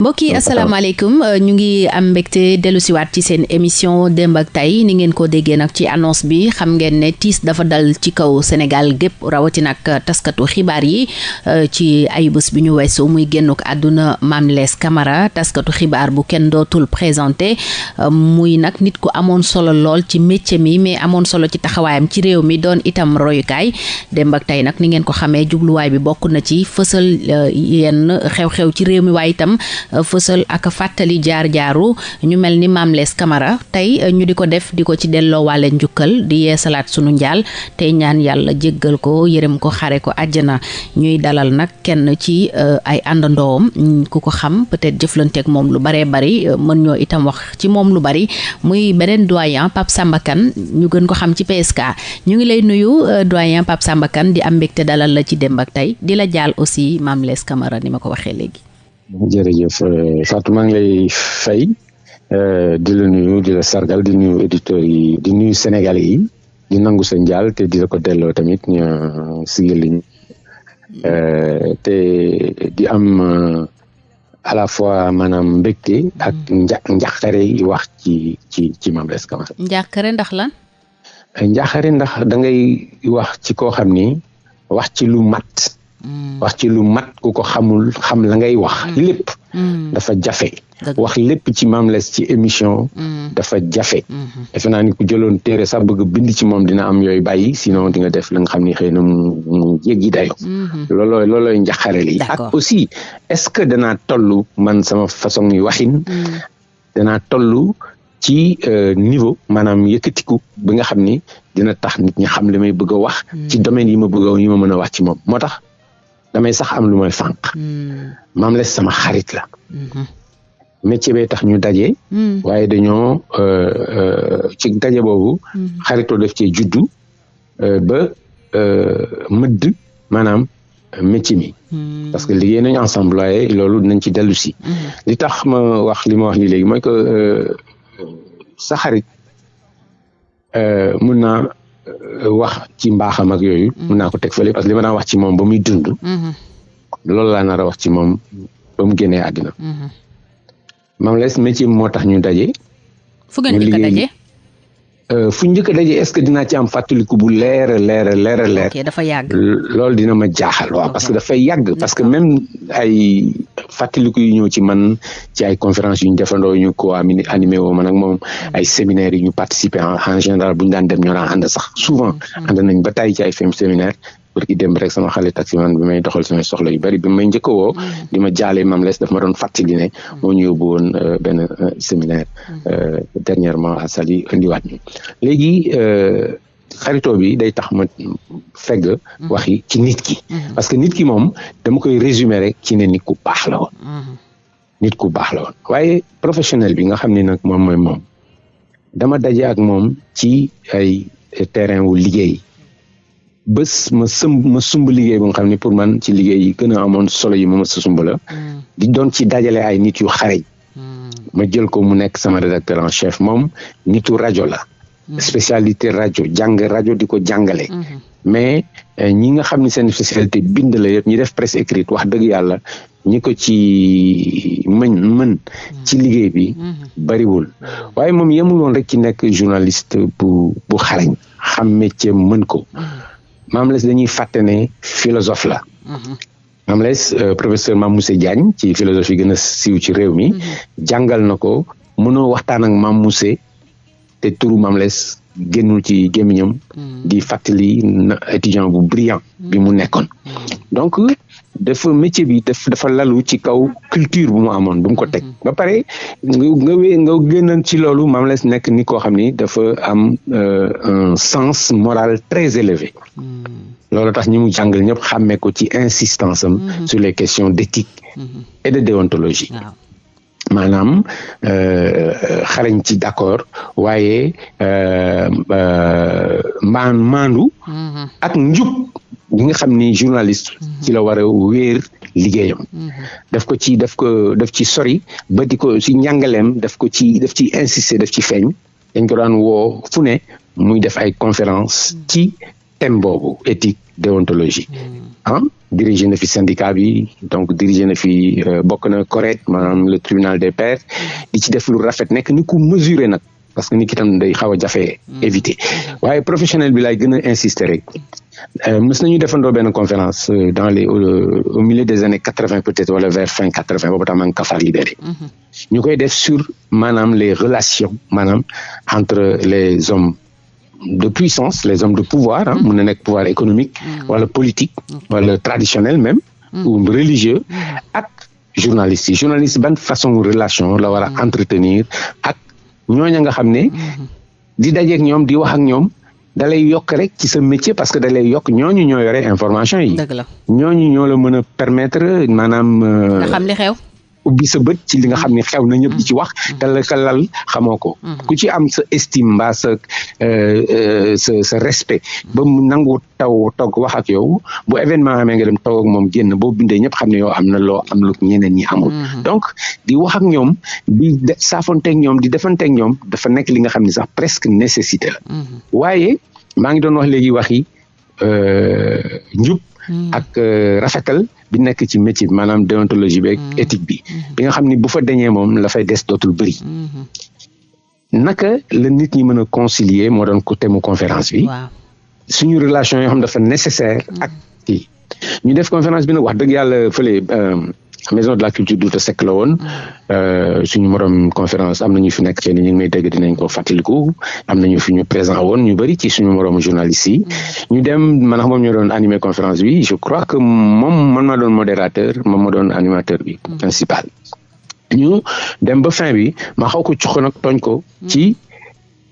mbokk yi asalaamaaleykum euh, ñu ngi am mbégte dellu siwaat ci seen émission démb ak tay ni ngeen ko déggee nag ci annonce bi xam ngeen ne tiis dafa dal ci kaw Sénégal gépp rawati nag euh, taskatu xibaar yi euh, ci ayubés bi ñu weesu muy génnuk àdduna Mame Less Camara taskatu xibaar bu kenn dootul présenté muy nag nit ku amoon solo lool ci métier mi mais amoon solo ci taxawaayam ci réew mi doon itam royukaay démb ak tey nag ni ngeen ko xamee jubluwaay bi bokk na ci fësal euh, yenn xew-xew ci réew mi waaye itam euh, fësal ak fàttali jaar-jaaru ñu mel ni Mame Less Camara tey euh, ñu di ko def di ko ci delloo wàlle njukkal di yeesalaat sunu njaal tey ñaan yàlla jéggal ko yërëm ko xare ko àjjana ñuy dalal nag kenn ci ay àndandoom mm, ku ko xam peut-être jëflanteeg moom lu baree bari mën ñoo itam wax ci moom lu bari muy beneen doyen Pape Samba ñu gën ko xam ci PSK ñu ngi lay nuyu euh, doyen Pape Samba Kane di am mbégte dalal la ci démb ak tey di la jaal aussi Mame Less Camara ni ma ko waxee léegi. jërëjëf euh, Fatou maa ngi lay fay euh, di la nuyu di la sargal di nuyu auditeurs yi di nuyu Sénégalais yi di nangu sa njaal te di la ko delloo tamit ñu sigil liñ te di am à la fois maanaam mbégte ak mm. nja njàqare yi wax ci ci ci Mame Less Camara. njàqare ndax lan. njaaxare ndax da ngay wax ci koo xam ni wax ci lu mat. Mm. wax ci lu mat ku ko xamul xam la ngay wax mm. lépp. Mm. dafa jafe. wax lépp ci Mame Less ci émission. dafa jafe. Mm-hmm. defe naa ni ku jëloon téere sax bëgg bind ci moom dina am yooyu bàyyi sinon di nga def la nga xam ni xëy na mu mu jéggi dayo mm-hmm. loolooy loolooy njaxare li ak aussi est-ce que danaa toll man sama façon yu waxin. danaa toll ci euh, niveau maanaam yëkkatiku bi nga xam ni dina tax nit ñi xam li may bëgg a wax. Hmm. ci domaine yi ma bëgg a yi ma mën a wax ci moom moo tax damay sax am lu may fànq. Hmm. maam les sama xarit la. Hmm. métier bee tax ñu daje. waaye dañoo euh, euh, ci daje boobu. xaritoo def cee juddu. euh, ba euh, mëdd maanaam métier mi. Hmm. parce que liggéey nañu ensemble waaye loolu dinañ ci dellu si. Hmm. li tax ma wax li ma wax nii léegi mooy que sa xarit mun naa wax ci mbaaxam ak yooyu. Hmm. mun naa ko teg fële parce que li ma daan wax ci moom ba muy dund. loolu laa nar a wax ci moom ba mu génnee àddina. Mame Less métier moo tax ñu daje. fu ngeen njëkk a daje. Euh, fu njëkk a daje est-ce que dinaa ci am fàttaliku bu leer a leer a leer a leer. dafa yàgg. loolu dina ma jaaxal waaw parce que dafay yàgg parce que même ay fàttaliku yu ñëw ci man ci ay conférence yu ñu defandoo ñu ko amini animé woo man ak moom mm-hmm. ay séminaires yu ñu participer en général bu ñu daan dem ñoo daan ànd sax souvent mm-hmm. ànd nañ ba tàyyi ci ay séminaire pour ki dem rek sama xale taximan bi may doxal samay soxla yu bari bi may njëkk woo mm. di ma jaale Mame Less daf ma doon fàttali ne mm. moo ñu yóbbu woon euh, benn euh, séminaire mm. euh, dernièrement à Saly indiwaat ñu léegi xaritoo bi day tax ma fegg waxi ci nit ki parce que nit ki moom dama koy résumer rek ci ne nit ku baax la woon nit ku baax la woon waaye professionnel bi nga xam ne nag moom mooy moom dama daje ak moom ci ay terrain wu liggéey bés ma sëmb ma sumb liggéey bu nga xam ne pour man ci liggéey yi gën a amoon solo yi ma ma sa sumb la mm. di doon ci dajale ay nit yu xareñ mm. ma jël ko mu nekk sama rédacteur en chef moom nitu rajo la Mm-hmm. spécialité rajo jàng rajo di ko jàngale. Mm-hmm. mais euh, ñi nga xam ne seen spécialité bind la yëpp ñi def presse écrite wax dëgg yàlla ñi ko ci mën mën mm-hmm. ci liggéey bi bariwul waaye moom yemul woon rek ci nekk journaliste bu bu xarañ xam métier mën ko Mame Less dañuy fàtte ne philosophe la Mame Less euh, professeur Mame Moussa Diagne ci philosophie gën a siiw ci réew mi jàngal na ko mënoo waxtaan ak Mame Moussa te turu Mame Less génnul ci gémmiñam mm. di fàttali na étudiant bu brillant mm. bi mu nekkoon mm. donc dafa métier bi daf dafa lalu ci kaw culture bu mu amoon bu mu ko teg mm-hmm. ba pare nga nga nga génnoon ci loolu Mame Less nekk ni koo xam ni dafa am euh, un sens moral très élevé loolu tax ñi mu jàngal ñëpp xàmmee ko ci insistance am mm-hmm. sur les questions d'éthique mm-hmm. et de déontologie maanaam euh, xarañ ci d'accord waaye euh, euh, maan maandu mm-hmm. ak njub li nga xam ni journaliste mm-hmm. ci la war a wéer liggéeyam mm-hmm. daf ko ci daf ko daf ci sori ba di ko ci njàngaleem daf ko ci daf ci insister daf ci feeñ dañ ko daan woo fu ne muy def ay conférence ci thème boobu éthique déontologie ah dirigé na fi syndicat bi donc dirigé na fi euh, bokk na correct maanaam le tribunal des pairs di ci def lu rafet nekk ni ku mesuré nag parce que nit ki tam day xaw a jafe hmm. éviter waaye professionnel bi laay gën a insister rek euh, mës nañu defandoo benn conférence euh, dans les au milieu des années quatre vingt peut-être wala vers fin quatre vingt boobu tam maa ngi Kafar libéré hmm. ñu koy def sur maanaam les relations maanaam entre les hommes de puissance les hommes de pouvoir ah mun na nekk pouvoir économique mm. wala politique wala traditionnel même mm. ou religieux mm. ak journaliste yi journaliste ban façon relation la war a entretenir ak ñooña nga xam ne mm-hmm. di dajeek ñoom di wax ak ñoom da lay yokk rek ci sa métier parce que da lay yokk ñooñu ñoo yore information yi. dëgg la ñooñu ñoo la mën a permettre maanaam. Euh, nga xam li xew. ubbi sa bët ci li nga xam ne xew na ñëpp di ci wax mm-hmm. te la ka lal xamoo ko mm-hmm. ku ci am sa estime mbaa sa euh, euh, sa sa respect ba mu nangu taw toog wax ak yow bu événement amee nga dem toog ak moom génn boo bindee ñëpp xam ne yow am na loo am lu ñeneen ñi amul mm-hmm. donc di wax ak ñoom di saafonteeg ñoom di defanteeg ñoom dafa nekk li nga xam ne sax presque nécessité la waaye maa ngi doon wax léegi wax euh, njub hmm. ak euh, rafetal bi nekk ci métier bi maanaam déontologie beeg hmm. éthique bi hmm. bi nga xam ni bu fa deñee moom la fay des dootul bëri naka la nit ñi mën a concilier moo doon ko temu conférence bi suñu relation yoo xam dafa nécessaire ak kii ñu def conférence bi nag wax dëgg yàlla fële euh, maison de la culture Douta Seck la woon euh, suñu morom conférence am na ñu fi nekk te ni ñu ngi may dégg dinañ ko fàttaliku am na ñu fi ñu présent woon ñu bëri ci suñu morom journaliste yi ñu dem man xam moom ñoo doon animé conférence bi je crois que moom man maa doon modérateur moom ma doon animateur bi principal ñu dem ba fin bi ma xaw ko cuq nag tooñ ko ci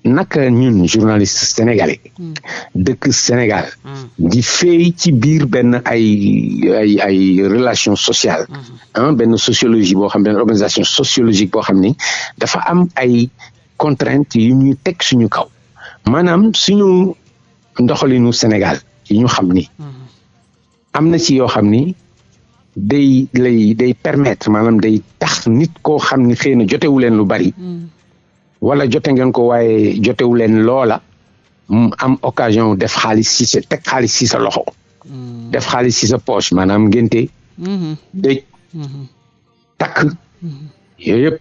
naka ñun journaliste sénégalais hmm. dëkk Sénégal hmm. di feey ci biir benn ay ay ay relation sociale ah benn sociologie boo xam benn organisation sociologique boo xam ni dafa am ay contraintes yu ñuy teg suñu kaw maanaam suñu ndoxalinu Sénégal yi ñu xam ni am na ci yoo xam ni day lay day permettre maanaam day tax nit koo xam ni xëy na jotewu leen lu bari. Hmm. wala jote ngeen ko waaye jotewu leen loola mu am occasion def xaalis ci sa teg xaalis ci sa loxo. Hmm. def xaalis ci sa poche maanaam ngénte. Hmm. dëj takk yooyu yëpp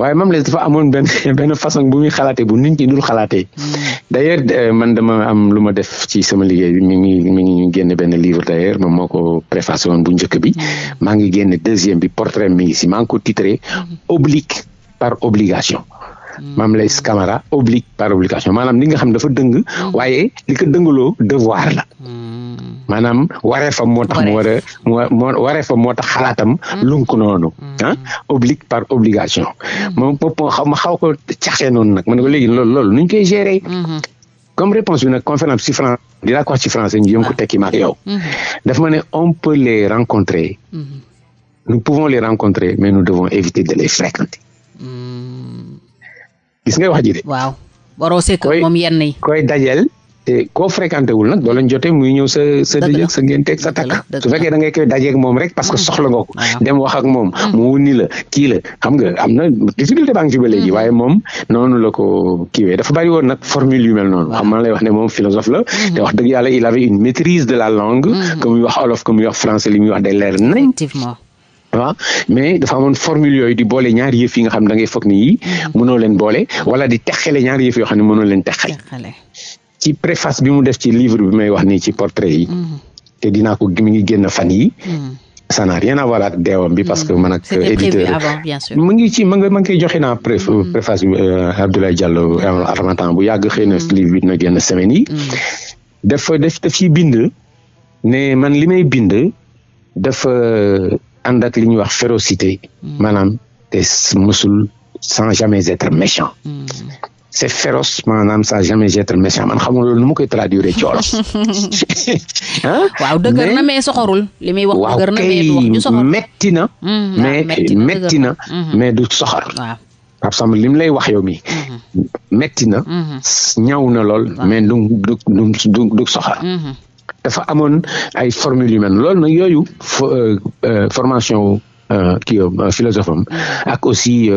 waaye Mame Less dafa amoon benn benn façon bu muy xalaatee bu nit ñi dul xalaatee hmm. d'ailleurs euh, man dama am lu ma def ci sama liggéey bi mi ngi mi ngi génn benn livre d'ailleurs moom moo ko préfacé woon bu njëkk bi hmm. maa ngi génn deuxième bi portrait mi ngi si maa ngi ko titré hmm. oblique par obligation Mame Less Camara oblique par obligation maanaam li nga xam dafa dëng waaye li ko dëngaloo devoir la maanaam wareefam moo tax mu war a moo wareefam moo tax xalaatam mm. lunk noonu mm. ah oblique par obligation mm. moom bopp xaw ma xaw ko caxee noonu nag man ko léegi loolu loolu nuñ koy gérer mm-hmm. comme réponse bi nag conférence ci français dinaa ko wax ci français ñu yëm ko ah. tekki maak yow mm-hmm. daf ma ne on peut les rencontrer mm-hmm. nous pouvons les rencontrer mais nous devons éviter de les fréquenter gis nga wax ji de. waaw waroo sekk moom yenn yi. koy dajeel te koo fréquenté wul nag doo leen jotee muy ñëw sa sa dëjëg sa ngénteeg sa takk su fekkee da ngay koy dajeeg moom rek parce que mm. soxla nga ko ah. dem wax ak moom mm. mu wunni la kii la xam nga am na difficulté baa ngi ci ba léegi mm. waaye moom noonu la ko kiiwee dafa bari woon nag formule yu mel noonu xam man lay wax ne moom philosophe la te wax dëgg yàlla il avait une maîtrise de la langue que muy wax olof que muy wax français li muy wax day leer nañ waaw mais dafa amoon formule yooyu di boole ñaari yëf yi nga xam ne da ngay foog ni yii mm-hmm. mënoo leen boole wala di texale ñaari yëf yoo xam ne mënoo leen texale ci préface bi mu def ci livre bi may wax nii ci portrait yi mm-hmm. te dinaa ko mi ngi génn fan yi mm-hmm. ça n'a rien à voir ak deewam bi parce que man ak éditeur mu ngi ci ma nga ma ngi koy joxe naa pré préface bi euh, Abdoulaye Diallo euh, avant temps bu yàgg xëy na livre bi dina génn semaine yi dafa def daf ci bind ne man li may bind dafa ànd ak li ñuy wax férocité hmm. maanaam te musul sans jamais être méchant hmm. c'est féroce maanaam sans jamais être méchant man xamul loolu nu ma koy traduire ci wolof ah waaw dëgër na mais soxorul li muy wax dëgër na mais du wax ju soxor metti na hmm. ah, mais metti na mais du soxor Pape Samba li mu lay wax yow mi mhm. metti na mhm. ñaaw na lool mais du du du du soxar mhm. dafa amoon ay formule yu mel loolu nag yooyu euh, euh, formation euh, kii philosophe am ak aussi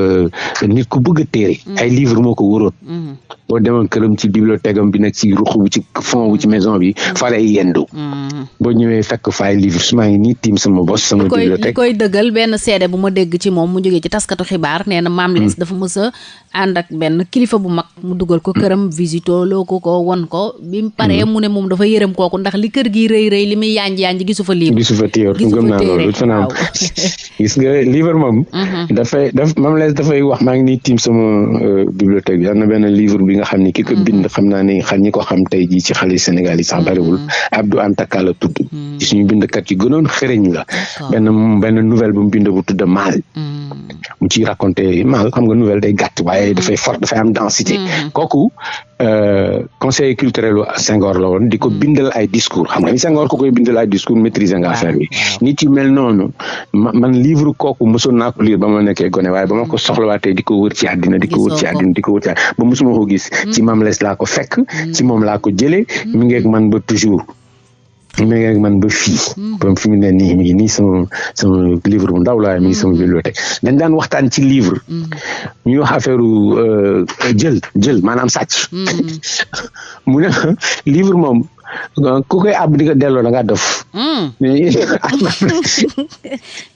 nit ku bëgg a téere ay livre moo ko wóoroon boo demoon këram ci bibliothèque am bi nekk ci ruq bu ci fond bu ci maison bi mm. fa lay yendu. Mm. boo ñëwee fekk faay livre su maa ngi nii tiim sama bos sama bibliothèque. li koy dëggal benn seede bu ma dégg ci moom mu jógee ci taskatu xibaar nee na maam lees mm. dafa mës a ànd ak benn kilifa bu mag mu dugal ko këram visito loo ko ko won ko bi mu paree mu ne moom dafa yërëm kooku ndax li kër gi rëy rëy li muy yanj yanj gisu fa livre. gisu fa téere gisu fa téere waaw gis nga livre moom. Mhm. dafay daf moom la dafay wax maa ngi nii tiim sama euh, bibliothèque bi am na benn livre bi nga xam ni ki ko mhm. bind xam naa ne xam ñi ko xam tey jii ci xale Sénégal yi sax mhm. bariwul Abdou Anta Ka la tudd. ci suñu bindkat yi gënoon xereñ la. benn benn nouvelle bu mu bind bu tudd Maal. mu ciy raconté Maal xam nga nouvelle day gàtt waaye dafay fort dafay am densité. kooku Euh, conseil culturel u Senghor la woon di ko hmm. bindal ay discours xam nga ni Senghor ko koy bindal ay discours maîtriser nga affaire bi nit yu mel noonu man livre kooku mosoon naa ko lire ba ma nekkee gone waaye ba ma ko hmm. soxlawaatee di ko wër ci àddina di ko wër ci àddina di ko wër ci àddina ba mosuma ko gis hmm. ci Mame Less laa ko fekk ci moom laa ko jëlee mi ngeeg man ba toujours mi ngi ak man ba fii mm-hmm. comme fi mu ne nii mi ngi nii sama sama livre bu ndaw laa mi ngi sama mm-hmm. bibliothèque dañ daan waxtaan ci livre mm-hmm. ñuy wax affaire euh, jël jël maanaam sàcc mu ne livre moom ku koy àbb di ko delloo da ngaa dof. Hmm.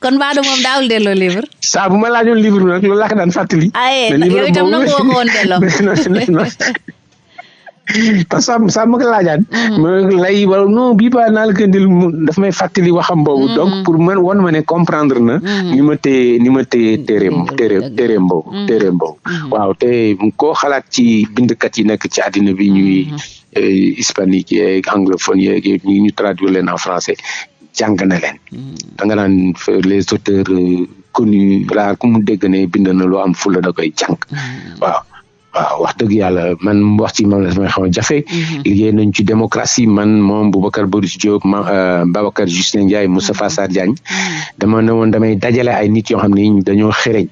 kon Badou moom daawul delloo livre. saa bu ma laajoon livre bi nag loolu laa ko daan fàttali. Ah, eh, mais livre boobu yow itam nangu woo ko woon delloo. parce que saa ma ko laajaat. Mm. ma lay wala non bii ba naa la ko indil daf may fàttali waxam boobu. Mm. donc pour man wan ma ne comprendre na. Mm. ni ma téye ni ma téye téereem téereem téereem boobu. téereem boobu waaw te koo xalaat ci bindkat yi nekk ci àddina bi ñuy. Eh, hispanique yeeg anglophone yeeg yëpp ñu ñu traduire leen en français jàng na leen. da nga naan les auteurs euh, connus rares ku mu dégg ne bind na loo am fula da koy jàng waaw. waaw wax dëgg yàlla man wax ci moom la may xaw a jafe. Mhm. liggéey nañ ci démocratie man moom Boubacar Boris Diop ma euh, Babacar Justin Ndiaye mhm. Moustapha Sarr Diagne. Mhm. dama ne woon damay dajale ay nit yoo xam ne dañoo xereñ.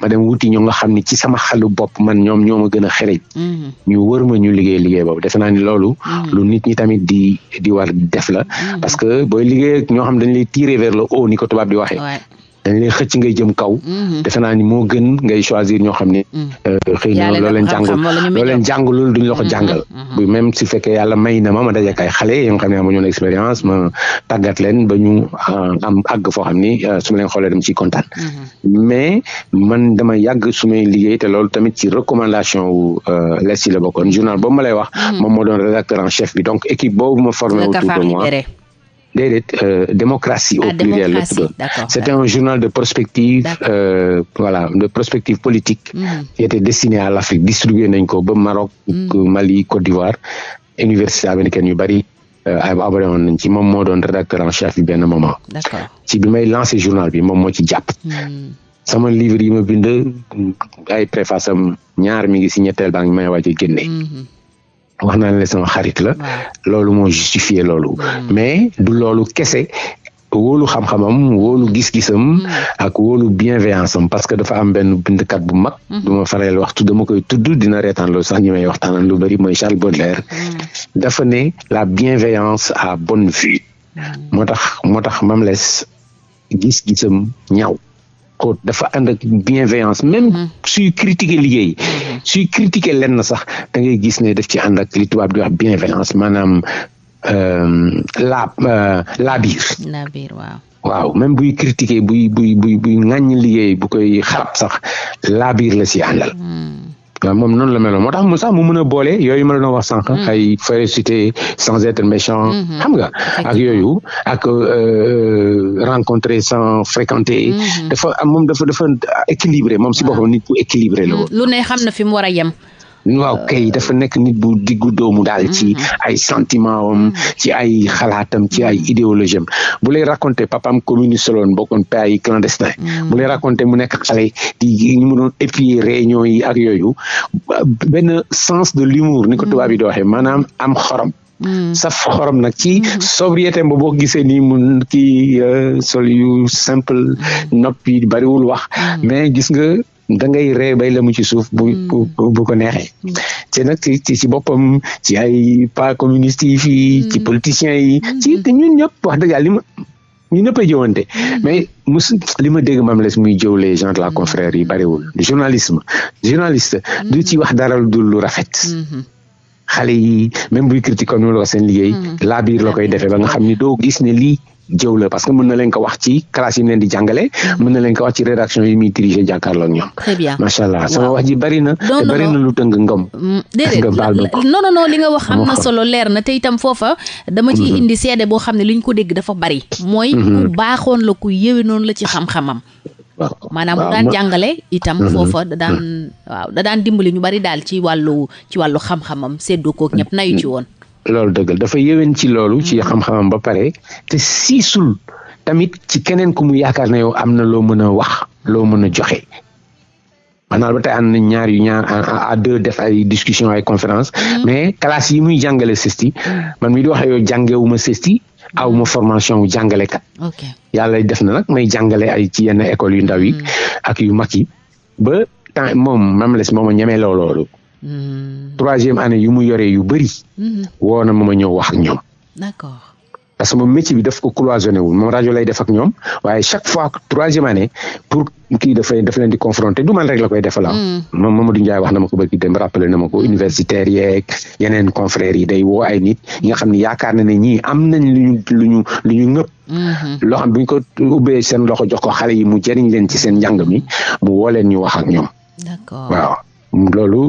ma dem wuti ñoo nga xam ne ci sama xalu bopp man ñoom ñoo ma gën a xereñ. ñu wër ma ñu liggéey liggéey boobu defe naa ni loolu. lu nit ñi tamit di di war def la. parce que booy liggéey ñoo xam dañ lay tirer vers le haut ni ko tubaab di waxee. dañ lay xëcc ngay jëm kaw. Mhm. defe naa ni moo gën ngay choisir ñoo xam ne. Mhm. Euh, xëy na loo leen jàngul loo leen jàngul duñ la ko mhm. jàngal. bu même si fekkee yàlla may na ma ma daje kay xale yi nga xam ne amuñu woon expérience ma tàggat leen ba ñu euh, am àgg foo xam ni euh, su ma leen xoolee dem ciy kontaan. mais man dama yàgg su may liggéey te loolu tamit ci recommandation wu les yi la bokkoon journal boobu ma lay wax. moom moo doon rédacteur en chef bi donc équipe boobu ma formé autour de moi. déedéet euh, démocratie au ah, pluriel la tuddoon c'était un journal de prospective euh, voilà de prospective politique mm. qui était destiné à l'Afrique distribué nañ ko ba Maroc mm. Mali Côte d'Ivoire université américaine yu bari euh, abonné woon nañ ci moom moo doon rédacteur en chef bi benn moment ci bi may lancé journal bi moom moo ci jàpp mm. sama livre yi ma bind ay préface am ñaar mi ngi si ñetteel baa ngi may waaj a génne mm-hmm. wax naa ne sama xarit la loolu moo justifié loolu hmm. mais du loolu kese wóolu xam-xamam wóolu gis-gisam hmm. ak wóolu bienveillance am parce que dafa am benn bindkat bu mag hmm. du ma faral waxtu dama koy tudd dina reetaan loolu sax ñi may waxtaanal lu bëri mooy Charles Baudelaire dafa ne la bienveillance à bonne vue moo tax moo tax Mamles gis-gisam ñaaw ko dafa ànd ak bienveillance même mm-hmm. suy critiquer liggéey mm-hmm. suy critiquer lenn sax da ngay gis ne def ci ànd ak li tubaab di wax bienveillance maanaam euh, la euh, la biir la biir waaw waaw même buy critiquer buy buy buy buy ŋàññ liggéey bu koy xarab sax la biir la si àndal mm. waaw moom noonu la meloon moo tax mu sax mu mën a boole yooyu ma la doon wax sànq. Mm. ay férocité sans être méchant. Mm-hmm. xam nga ak yooyu ak euh, euh, rencontrer sans fréquenter. Mm-hmm. dafa am moom dafa dafa équilibré moom si ah. boppam nit ku équilibré la mm. lu ne xam na fi mu war a yem. waaw kay euh, dafa nekk nit bu diggu doomu daal ci mm-hmm. ay sentiment am ci ay xalaatam ci ay idéologie am bu lay raconter papaam communiste loon bokkoon pays clandestin Hmm. mu lay raconté mu nekk xale di ñu mu doon épier réunion yi ak yooyu benn sens de l'humour ni ko hmm. tubaab yi di waxee maanaam am xorom. Mm. saf xorom nag ci mm-hmm. sobriété ba boo gisee nii mun kii euh, sol yu simple mm. noppi bariwul wax mm. mais gis nga da ngay ree bay la mu ci suuf bu bu ko neexee te nag ci ci boppam ci ay pas communistes yi fii ci politiciens yi ci ñun ñëpp wax dëgg yàlla ñu ñëpp a jëwante mm. mais mus li ma dégg Mame Less muy jëw les gens de la mm. confrère yi bariwul journalisme journaliste mm. du ci wax dara lu dul lu rafet mm-hmm. xale yi même buy critique comme ni la ko seen liggéey laa biir la koy defee ba nga xam ni doo gis ne lii jëw la parce que mën na leen ko wax ci classe yi mu leen di jàngale mm-hmm. mën na leen ko wax ci rédaction yi muy dirigé jàkkaarloo ak ñoom. très bien macha allah sama wax ji bari na. te bari na lu tëng ngëm. Mm, déedéet non non non li nga wax am na solo leer na te itam foofa dama ciy indi seede boo xam ne li ñu ko dégg dafa bari mooy ku baaxoon la ku yéwe noonu la ci xam-xamam maanaam mu daan jàngale itam mhm. foofa da daan waaw da daan dimbali ñu bari daal ci wàllu ci wàllu xam-xamam séddoo kook ñëpp nayu ci woon loolu dëggal dafa yéwén ci loolu ci mhm. xam-xamam ba pare te siisul tamit ci keneen ku mu yaakaar na yow am na loo mën a wax loo mën a joxe maanaam ba tey ànd nañ ñaar yu ñaar à deux def ay discussion ay conférence mm-hmm. mais classe yi muy jàngale CESTI mm-hmm. man mi di wax yow jàngewuma CESTI aw ma mm-hmm. formation wu jàngalekat yàlla def na nag may jàngale ay ci yenn école yu ndaw yi ak yu mag yi ba temps moom mam les mooma ñemee looloolu troisième année yu mu yoree yu bëri woo na ma ma ñëw wax ak ñoom parce que moom métier bi daf ko cloisonné wul moom rajo lay def ak ñoom waaye chaque fois troisième année pour kii daf leen daf leen di confronté du man rek la koy defalaa. Ah. Mm. moom Mamadou Ndiaye wax na ma ko bëgg dem rappelé na ma ko universitaire yeeg yeneen confrères yi day woo ay nit ñi nga xam ne yaakaar na ne ñii am nañ lu ñu lu ñu lu ñu ñëpp. Mm-hmm. loo xam bu ñu ko ubbee seen loxo jox ko xale yi mu jëriñ leen ci seen njàng mi mu woo leen ñu wax ak ñoom. d'accord waaw. loolu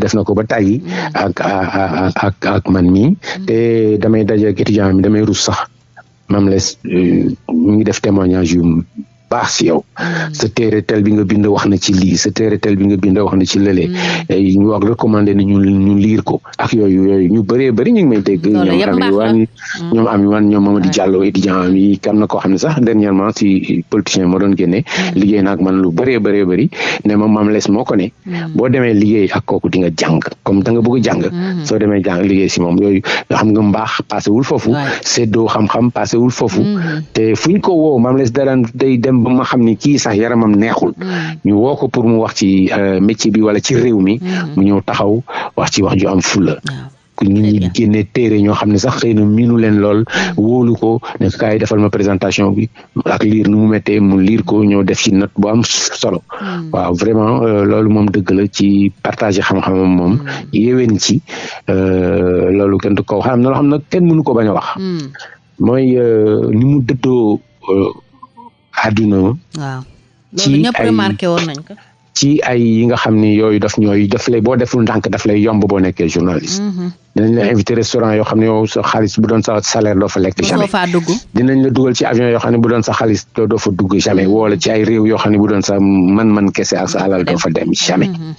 def na ko ba tàyyi mm. ak ak ak man mii mm. te damay daje ak étudiant mi damay rus sax mam les euh, mu ngi def témoignage yu baax si yow mm. sa téere tel bi nga bind wax na ci lii sa téere tel bi nga bind wax na ci lële mm. ñu wax recommandé na ñu ñu liir ko ak yooyu yooyu ñu bëree bëri ñu ngi may dégg. ñoom am yu wan ñoom am yu wan ñoom Mamadou Diallo étudiant am yi am na koo xam ne sax dernièrement si politicien moo doon génne. Mm. liggéey na ak man lu bëree bëree bëri ne ma maam les moo ko ne. Mm. boo demee liggéey ak kooku di nga jàng comme da nga bëgg jàng. Mm. soo demee jàng liggéey si moom yooyu nga xam nga mbaax passé wul foofu. séddoo xam-xam passé wul foofu. te fu ñu ko woo maam les daraan day dem ba ma xam ni kii sax yaramam neexul. ñu woo ko pour mu wax ci euh, métier bi wala ci réew mi mm-hmm. mu ñëw taxaw wax ci wax ju am fulla ñu ñi génne téere ñoo xam ne sax xëy na miinu leen lool mm-hmm. wóolu ko ne kaay defal ma présentation bi ak liir nu mu méttee mu liir ko ñëw def ci note bu am solo mm-hmm. waaw vraiment euh, loolu moom dëgg la ci partager xam-xamam moom yéwén ci euh, loolu kenn du ko wax am na loo xam ne kenn mënu ko bañ a wax mooy ni mu dëddoo àdduna waaw ci loolu ñëpp ay- remarqué woon nañ ko ci ay yi nga xam ni yooyu daf ñooy daf lay boo deful ndànk daf lay yomb boo nekkee journaliste Mhm. dinañ la invité restaurant yoo xam ne yow sa xaalis bu doon sa salaire doo fa lekk mosoo jamais faa dugg dinañ la dugal ci avion yoo xam ne bu doon sa xaalis doo doo fa dugg jamais wala ci ay réew yoo xam ne bu doon sa man-man kese ak sa alal doo fa dem jamais Mhm.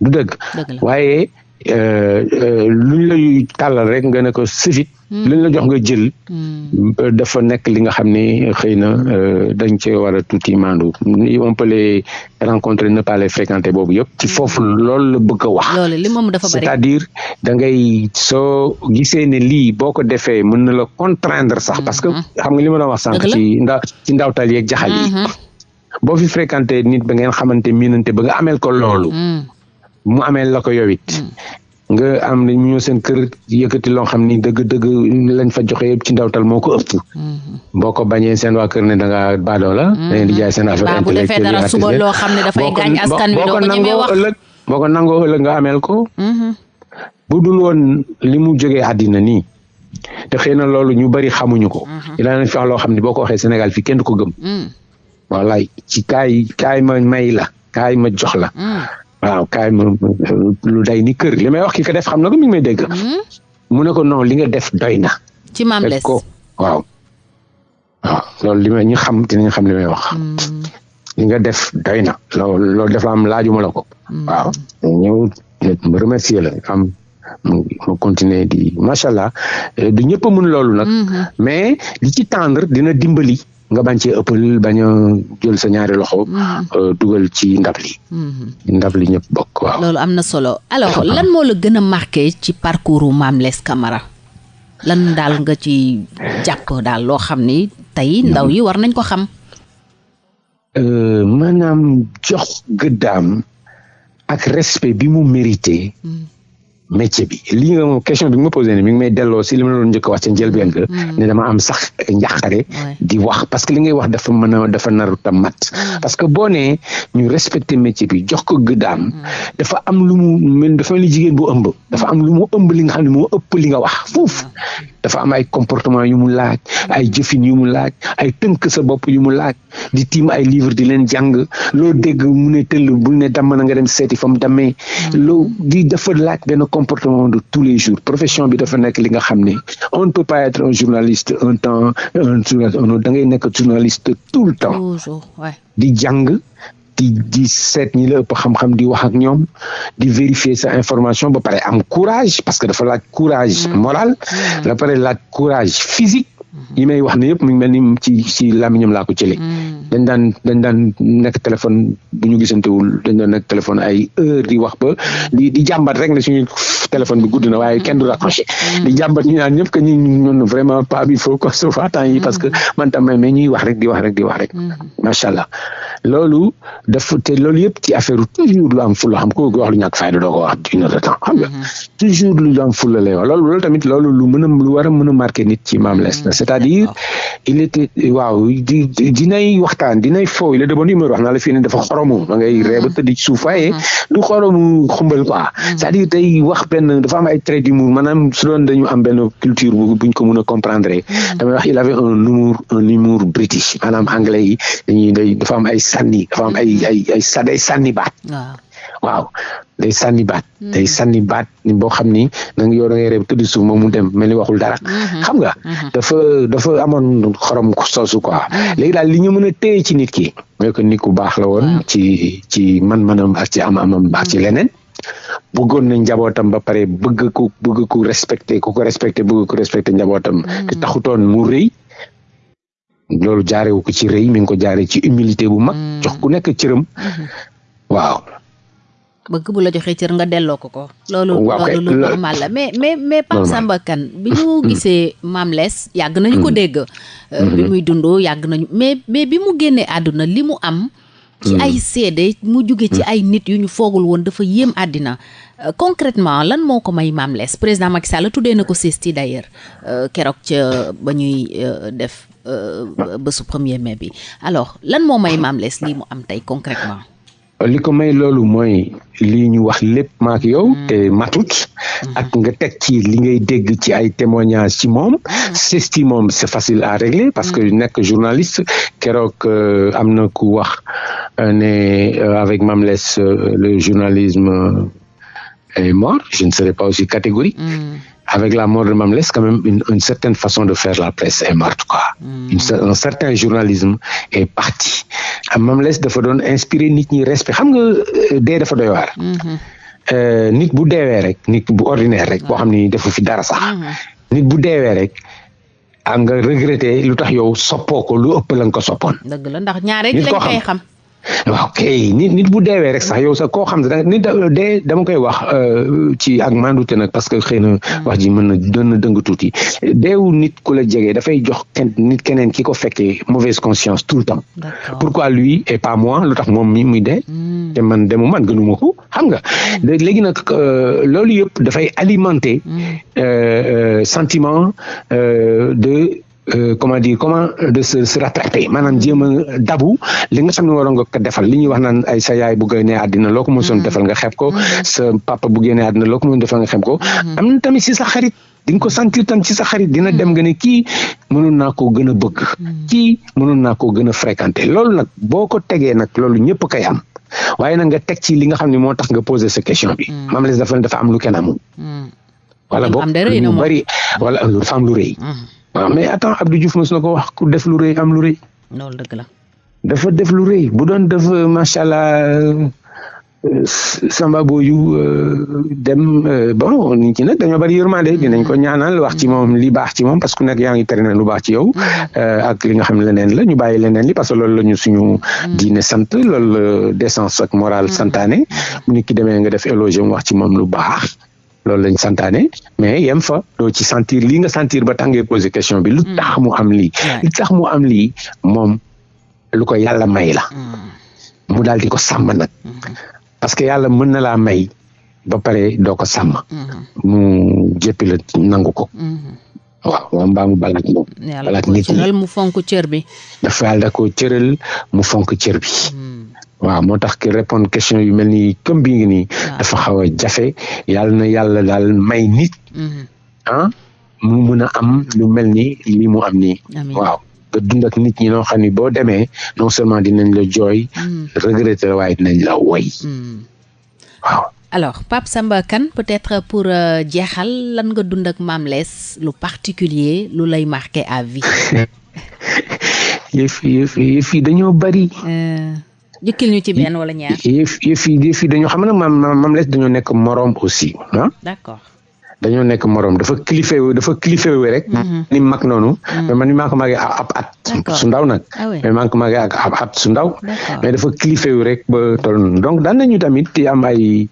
du dëgg dëgg la waaye Euh, euh, luñ la tàllal rek nga ne ko sifit hmm. luñ la jox nga jël hmm. euh, dafa nekk li nga xam ne xëy na dañ cee war a tuuti maandu on peut les rencontrer ne pas les fréquenter boobu yëpp ci hmm. foofu loolu la bëgg a wax c'est-à-dire da ngay soo gisee ne lii boo ko defee mën na la contraindre sax parce que xam nga li ma doon wax sànq ci ndaw ci ndawtal yeeg jaxal yi boo fi fréquenté nit ba ngeen xamante miinante ba nga ameel ko loolu mm. mu ameel la ko yow it mm. nga am na ñu seen kër yëkkati loo xam ni dëgg-dëgg lañ fa joxe yëpp ci ndawtal moo ko ëpp. Mm-hmm. boo ko bañee seen waa kër ne da ngaa baadoo la. Mm-hmm. dañuy di jaay seen affaire intellectuelle bu defee dara loo xam ne dafay gaañ askan wi doo ko ñemee wax boo ko nangoo ëllëg nga ameel ko. Mm-hmm. bu dul woon li mu jógee àddina nii. te xëy na loolu ñu bari xamuñu ko. Mhm. dinaa leen fex loo xam ne boo ko waxee Sénégal fii kenn du ko gëm. Mm. wallaay ci kaay kaay ma may la kaay ma jox la. Mm. waaw kaay ma lu day ni kër li may wax ki ko def xam na ko mi ngi may dégg. Mm. mu ne ko non li nga def doy na. ci maam les ko waaw. waaw ah, loolu li may ñi xam dinañ xam li may wax. Hmm. li nga def doy na. loolu loolu dafa am laajuma la ko. Hmm. waaw ñëw ma remercier la am mu mu continuer di macha allah eh, du ñëpp a mun loolu nag. Hmm. mais li ci tendre dina dimbali. nga bañ cee ëppal bañ a jël sa ñaari loxo. Euh, dugal ci ndab li. ndab li ñëpp bokk waaw. loolu am na solo alors lan moo la gën a marqué ci parcours Mame Less Camara. lan daal nga ci jàpp daal loo xam ni tey ndaw yi war nañ ko xam. Euh, maanaam jox gëddaam ak respect bi mu mérité. Hmm. métier bi lii nga moom question bi nga ma posé ne mi ngi may delloo si li ma la doon njëkk a wax ca njëlbeen ga hmm. ne dama am sax njàqare di wax parce que li ngay wax dafa mën a dafa naru tam mat hmm. parce que boo nee ñu respecté métier bi jox ko gëddaam hmm. dafa am lu mu mel dafa mel ni jigéen bu ëmb dafa am lu mu ëmb li nga xam ne moo ëpp li nga wax foofu dafa am ay comportement yu mu laaj ay jëfin yu mu laaj ay tënk sa bopp yu mu laaj di tiim ay livre di leen jàng loo dégg mu ne tëll bu ne damm na nga dem seeti fa mu dammee mm. loo di dafa laaj benn comportement de tous les jours profession bi dafa nekk li nga xam ne on ne peut pas être un journaliste un temps un journaliste da ngay nekk journaliste tout le temps di jàng di di seet ñi la ëpp xam-xam di wax ak ñoom di vérifier sa information ba pare am courage parce que dafa laaj courage mm. moral mm. ba pare laaj courage physique mm-hmm. yi may wax ne yëpp mu ngi mel ni ci ci làmmiñam laa ko jëlee mm. dañ daan dañ daan nekk téléphone bu ñu gisantewul dañ doon nekk téléphone ay heure di wax ba di di jàmbat rek ne suñu téléphone bi gudd na waaye kenn du raccroché mm. di jàmbat ñu naan ñëpp que ñu ñun vraiment pas bi faut qu'on se voit temps yi parce que mm. man tam mais ñuy wax rek di wax rek di wax rek mm. macha allah loolu dafa te loolu yëpp ci affaire toujours lu am fulla xam ko wax lu ñàkk fayda doo ko wax une heure de temps xam nga mhm. toujours lu am fulla lay wax loolu loolu tamit loolu lu mën a lu war a mën a marqué nit ci Mame Less la mhm. c'est-à-dire il était waaw di dinay waxtaan dinay fooy la demoon numéro wax naa la fii ne dafa xoromu ma ngay mhm. reeba tëdd ci suuf waaye du xoromu xumbal quoi c'est-à-dire day wax benn dafa am ay trait d'humour maanaam su doon dañu am benn culture bu buñ ko mën a comprendre damay wax il avait un humour un humour british maanaam anglais yi dañuy day dafa am ay sànni dafa am ay ay ay sa day sànni baat waaw day sànni baat hmm. day sànni baat boo xam ni da nga yow da ngay reeb tëdd suuf moom mu dem mel ni waxul dara hmm. xam nga hmm. dafa dafa amoon xorom soosu quoi léegi daal li ñu mën a téye ci nit ki mooy que nit ku baax la woon ci ci man-manam ak ci am amam ak ci leneen bëggoon na njabootam ba pare bëgg ku bëgg ku respecté ku ko respecté bëgg ku respecté njabootam te taxutoon mu rëy loolu jaarewu ko ci rëy mi ngi ko jaare ci humilité bu mag mm. jox ku nekk cëram mm-hmm. waaw bëgg bu la joxee cër nga delloo ko ko. loolu loolu lu normal la mais mais mais Pape Samba Kane bi ñu mm-hmm. gisee Mame Less yàgg nañu ko mm-hmm. dégg. Euh, bi muy dund yàgg nañu mais mais bi mu génnee àdduna li mu am. ci ay seede mu jóge ci ay nit yu ñu foogul woon dafa yéem àddina Euh, concrètement lan moo ko may Mame Less président Macky Sall tuddee na ko CESTI d'ailleurs euh, keroog ca ba ñuy euh, def euh, bésu premier mai bi alors lan moo may Mame Less lii mu am tey concrètement li ko may loolu mooy lii ñu wax lépp maak yow mm. te matut mm-hmm. ak nga teg ci li ngay dégg ci ay témoignages ci moom mm-hmm. ceci moom c'est facile à régler parce que mm-hmm. nekk journaliste keroog euh, am na ku wax euh, ne euh, avec Mame Less le journalisme est mort je ne serai pas aussi catégorique mm. avec la mort de Mame Less quand même une, une certaine façon de faire la presse est morte quoi. Mm. Une, un certain journalisme est parti. Ah, Mame Less dafa doon inspiré nit ñi respect xam nga euh, dee dafa doy waar. Mm-hmm. Euh, nit bu deewee rek nit bu ordinaire rek boo xam ni defu fi dara sax. Mm-hmm. nit bu deewee rek. ak nga regretté lu tax yow soppoo ko lu ëpp la nga ko soppoon. dëgg la ndax ñaare ci lañ koy xam. waaw kay nit nit bu deewee rek sax yow sax koo xam ne nit dee dama koy wax euh, ci ak mandute nag parce que xëy na hmm. wax ji mën na doon na dëng tuuti deewu nit ku la jege dafay jox kenn nit keneen ki ko fekkee mauvaise conscience tout le temps pourquoi lui et pas moi lu tax moom mi muy dee hmm. te man demu man gënuma ko xam nga léegi nag euh, loolu yëpp dafay alimenter mm. euh, euh, sentiment de Euh, comment dire comment euh, de se se rattraper maanaam jéem a dabu li nga xam ne waroon nga ko defal li ñuy wax naan ay sa yaay bu génnee àddina loo ko mësoon mm-hmm. defal nga xeeb ko mm-hmm. sa papa bu génnee àddina loo ko mësoon defal nga xeeb ko mm-hmm. am na tamit si sa xarit di nga ko sentir tam ci sa xarit dina dem nga ne kii mënoon naa koo gën a bëgg hmm. kii mënoon naa koo gën a fréquenter loolu nag boo ko tegee nag loolu ñëpp kay am waaye nag nga teg ci li nga xam ne moo tax nga poser sa question bi hmm. Mame Less dafa dafa am lu kenn amul hmm. wala boog lu bari wala dafa am lu rëy waaw mais attends Abdou Diouf mos na ko wax ku def lu rëy am lu rëy loolu dëgg la dafa def lu rëy bu doon def macha allah Samba Boyou euh, dem euh, bon nit ñi nag dañoo bari yërmande dinañ ko ñaanal wax ci moom li baax ci moom parce que nag yaa ngi tere na lu baax ci yow mm-hmm. euh, ak li nga xam ne leneen la ñu bàyyi leneen li parce que loolu la ñu suñu mm-hmm. diine sant loolu la décence ak morale mm-hmm. santaane mu nit ki demee nga def éloge mu wax ci moom lu baax loolu lañ santaane mais yem fa doo ci sentir lii nga sentir ba tàngee poser question bi lu tax mu am lii lu tax mu am lii moom lu ko yàlla may la mm-hmm. mu daal di ko sàmm nag mm-hmm. parce que yàlla mën na laa may ba pare doo ko sàmm mm-hmm. mu jéppi la nangu ko waaw waa mbaamu balaak moom balaak nit ñi mu fonk cër bi dafa yàlla da ko cëral mu fonk cër bi waaw moo tax ki répondre question yu mel ni comme bi ngi nii dafa xaw a jafe yàlla na yàlla daal may nit ah mu mun a am lu mel ni li mu am nii waaw nga dund ak nit ñi noo xam ni boo demee non seulement dinañ la jooy mm. regretter waaye dinañ la woy mm. waaw alors Pape Samba Kane peut-être pour euh, jeexal lan nga dund ak Mame Less lu particulier lu lay marqué à vie yëf yëf yëf yi dañoo bari euh. jukkil ñu ci benn wala ñaar. yëf yëf yi yëf yi dañoo xam ne maam maam les dañoo nekk moroom aussi ah. d'accord. dañoo nekk moroom dafa kilifé dafa kilifé wu rek. Mhm. ni mag noonu. Mhm. mais man mi maa ko màggee ab at. su ndaw nag. Ah mais maa ko màggee ak ab at su ndaw. mais dafa kilifé wu rek ba toll noonu donc daan nañu tamit di am ay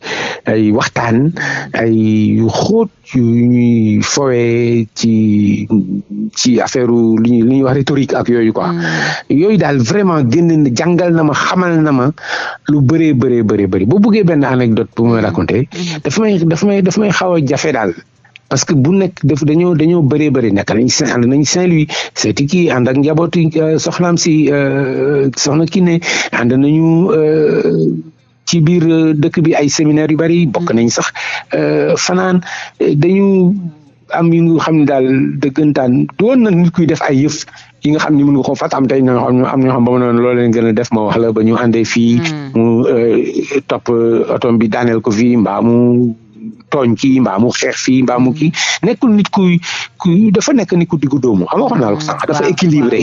ay waxtaan ay yu xóot yu ñuy fowee ci ci affaire li ñuy li ñuy wax rhétorique ak yooyu quoi. Mhm. yooyu daal vraiment génn jàngal na ma xamal na ma lu bëree bëree bëri bëri boo buggee benn anecdote bu may raconter mhm. daf may daf may daf may xaw a jafe daal parce que bu nekk daf dañoo dañoo bëree bëri nekk nañ saint ànd nañ Saint-Louis seeti kii ànd ak njabootu euh, soxnaam si euh, soxna kii ne ànd nañu euh, ci biir dëkk bi ay séminaire yu bari bokk mhm. nañ sax fanaan dañu am yu nga xam ne daal dëggantaan doon na nit kuy def ay yëf yi nga xam ni mën nga ko fàtt am tey ñoo xam am ñoo xam ba mu noonu loolu leen gën a def ma wax la ba ñu àndee fii hmm. mu euh, topp euh, otom bi daaneel ko fii mbaa mu tooñ kii mbaa mu xeex fii mbaa mu kii hmm. nekkul nit kuy kuy dafa nekk nit ku diggu doomu xam nga wax naa la ko sànq dafa hmm. équilibré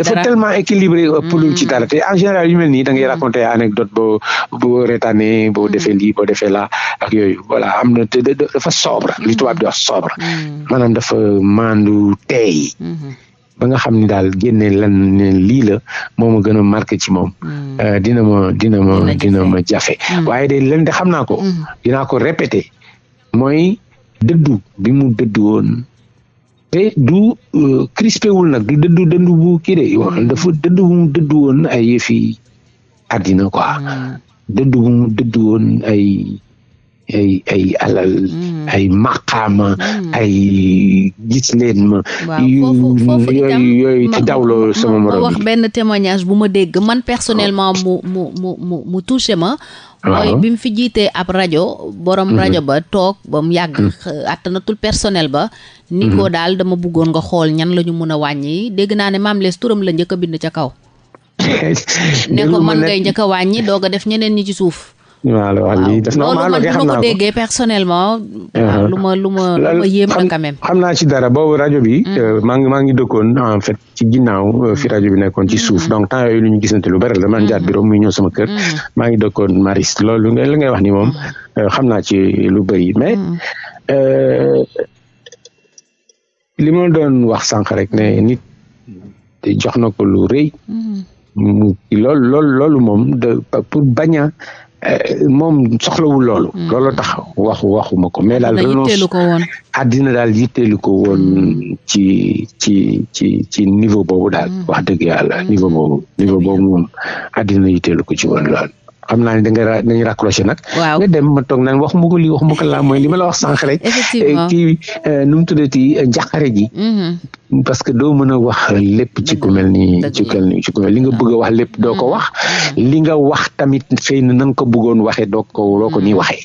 dafa tellement équilibré ëppalul ci dara te en général yu mel nii da ngay raconté anecdote ba boo retaanee boo mm. defee lii boo defee laa ak yooyu voilà am na te dafa sobre li tubaab di wax sobre mm. maanaam dafa maandu teey mm-hmm. ba nga xam ni daal génne lan ne lii la moo ma gën a marqué ci moom. Hmm. Euh, dina ma dina ma dina ma jafe. Hmm. waaye de leen de xam naa ko. Hmm. dinaa ko répété mooy dëddu bi mu dëddu woon te du euh, crispé wul nag du dëddu dëddu bu kii de mm. dafa dëddu bu mu dëddu woon ay yëfi àddina quoi mm. dëddu bu mu dëddu woon ay ay ay alal mm. ay maqaama ay gis leen ma yooyu yooyu ci dawloo sama morom ma wax benn témoignage bu ma dégg man personnellement mu mu mu mu mu touché ma mooy bi mu fi jiitee ab rajo borom mm-hmm. rajo ba toog ba mu yàgg mm. attanatul personnel ba ni ko mhm. daal dama bëggoon nga xool ñan la ñu mën a wàññi dégg naa ne Mame Less turam la njëkk a bind ca kaw ne ko man ngay njëkk a wàññi doog a def ñeneen ñi ci suuf waaw loolu lii def normal la kay xam naa ko déggee personnellement. Uh-huh. lu ma lu ma lu ma yéem la quand même. xam naa ci dara boobu rajo bi. Mm. Euh, maa ngi maa ngi dëkkoon en fait ci ginnaaw euh, fi rajo bi nekkoon ci suuf mm-hmm. donc temps yooyu lu ñu gisante lu bari la man jaar mm-hmm. bureau muy ñëw sama kër mm-hmm. maa ngi dëkkoon Maris loolu nga li ngay wax ni moom euh, xam naa ci lu bëri mais euh, li ma doon wax sànq rek ne nit jox na ko lu rëy loolu loolu loolu moom de pour bañ a euh, moom soxlawul loolu. Hmm. loolu tax wax waxuma ko mais daal. renonce àddina daal yitteelu ko woon hmm. ci ci ci ci niveau boobu daal. Hmm. wax dëgg yàlla niveau boobu niveau boobu moom àddina yitteelu ko ci woon lool. xam naa ne da nga dañuy raccroché nag. waaw nga dem ma toog naan wax mu ko lii wax mu ko laa mooy li ma la wax sànq rek. effectivement eh, kii eh, nu mu tuddati eh, njàqare ji. Mm-hmm. parce que doo mën a wax lépp ci ku mel ni ci ku mel ni ci ku mel li nga bëgg a wax lépp doo ko mm-hmm. wax. Mm-hmm. li nga wax tamit xëy na na nga ko bëggoon waxee doo ko doo ko nii waxee.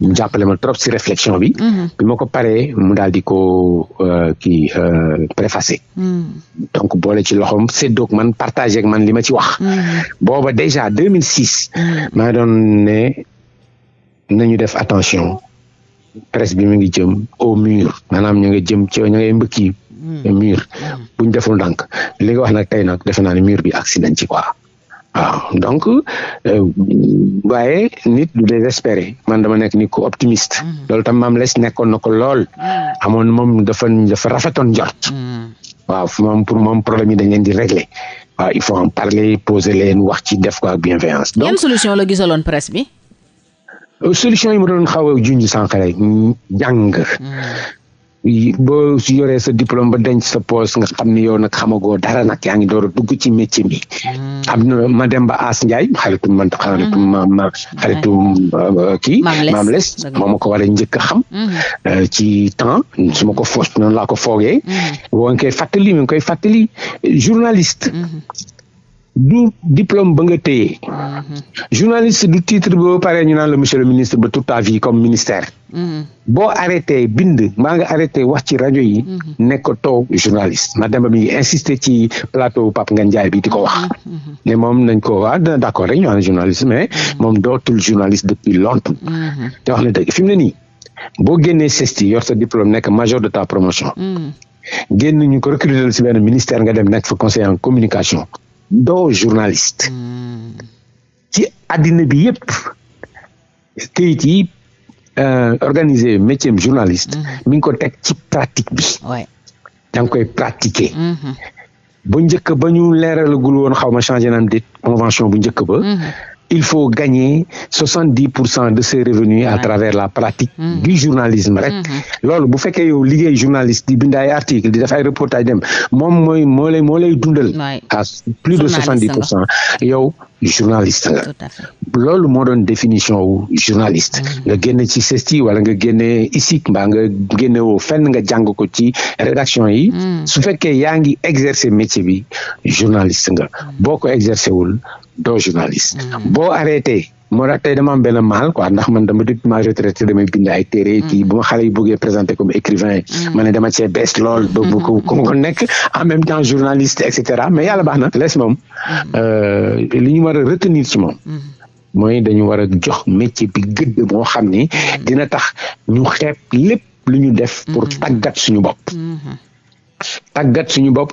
ñu jàppale ma trop si réflexion bi. Mhm. bi ma ko paree mu daal di ko euh, kii euh, préfacé. Mhm. donc boole ci loxoom séddoog man partagé ak man li ma ci wax. Mhm. booba déjà 2006. maa ngi doon ne nañu def attention presse bi mu ngi jëm au mur maanaam ñu ngi jëm ci ñu ngi mbëkk yi mur bu ñu deful ndànk li nga wax nag tey nag defe naa ne mur bi accident ci quoi. waaw donc euh, waaye nit du désespéré man dama nekk nit ku optimiste. Mm. loolu tam maam les nekkoon na ko lool. Mm. amoon moom dafa dafa rafetoon njort. Mm. waaw moom pour moom problème yi dañ leen di régler waaw il faut en parler poser leen wax ci def ko ak bienveillance. donc yan solution la gisaloon presse bi. Euh, solution yi ma doon xaw a junj sànq rek jàng. boo si yoree sa diplôme ba denc sa poos nga xam ni yow nag xamagoo dara nag yaa ngi door a dugg ci métier mi. Hmm. am na ma dem ba As Ndiaye xaritu man xaritu hmm. ma ma xaritu euh, kii. maam les moom ma ko war a njëkk a xam. Hmm. Euh, ci temps su ma ko foos noonu laa ko foogee. boo ngi koy fàttali mi ngi koy fàttali journaliste. du diplôme ba nga téye mm-hmm. journaliste du titre ba pare ñu naan la monsieur le ministre ba toute ta vie comme ministère mm-hmm. boo arrêté bind maa nga arrêté wax ci rajo yi mm-hmm. nekkatoo journaliste ma dem ba mi ngi insister ci plateau Pape Ngagne Ndiaye bi di ko wax ne moom nañ ko waa ah, d'accord rek ñu naan journaliste mais moom dootul journaliste depuis longtemps te wax na dëgg fi mu ne nii boo génnee CESTI yor sa diplôme nekk major de ta promotion génn ñu ko recruter si benn ministère nga dem nekk fa conseiller en communication doo journaliste hmm. ci àddina bi yëpp këyit yi euh, organisé métier journaliste hmm. mi ngi ko teg ci pratique bi da nga koy pratiquer hmm. bu njëkk ba ñu leeralagul woon xaw ma changé naam dit convention bu njëkk ba. Mhm. il faut gagner soixante dix pour cent de ses revenus à travers la pratique mhm. du journalisme rek mhm. loolu bu fekkee yow liggéey journaliste di bind ay article di def ay reportage dem moom mooy moo lay moo lay dundal à plus de soixante dix pour cent yow journaliste nga loolu moo doon définition wu journaliste mm-hmm. nga génne ci CESTI wala nga génne ISIC mbaa nga génne woo fenn nga jàng ko ci rédaction yi mm. su fekkee yaa ngi exercer métier bi journaliste nga mm. boo ko exercer wul doo journaliste mm. boo arrêté moo tax tey dama am benn maal quoi ndax man dama depuis ma retraité damay bind ay téere mm. kii bu ma xale yi bëggee présenté comme écrivain mm. ma ne dama cee bees lool ba bu ko ko nekk en même temps journaliste et cetera mais yàlla baax na lees moom Mm-hmm. Euh, li ñu war a retenir ci moom. Mm-hmm. mooy dañu war a jox métier bi gëdd moo xam ni mm-hmm. dina tax ñu xeeb lépp lu ñu def pour tàggat suñu bopp tàggat suñu bopp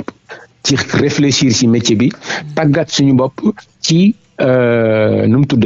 ci réfléchir ci métier bi tàggat suñu bopp ci euh, nu mu tudd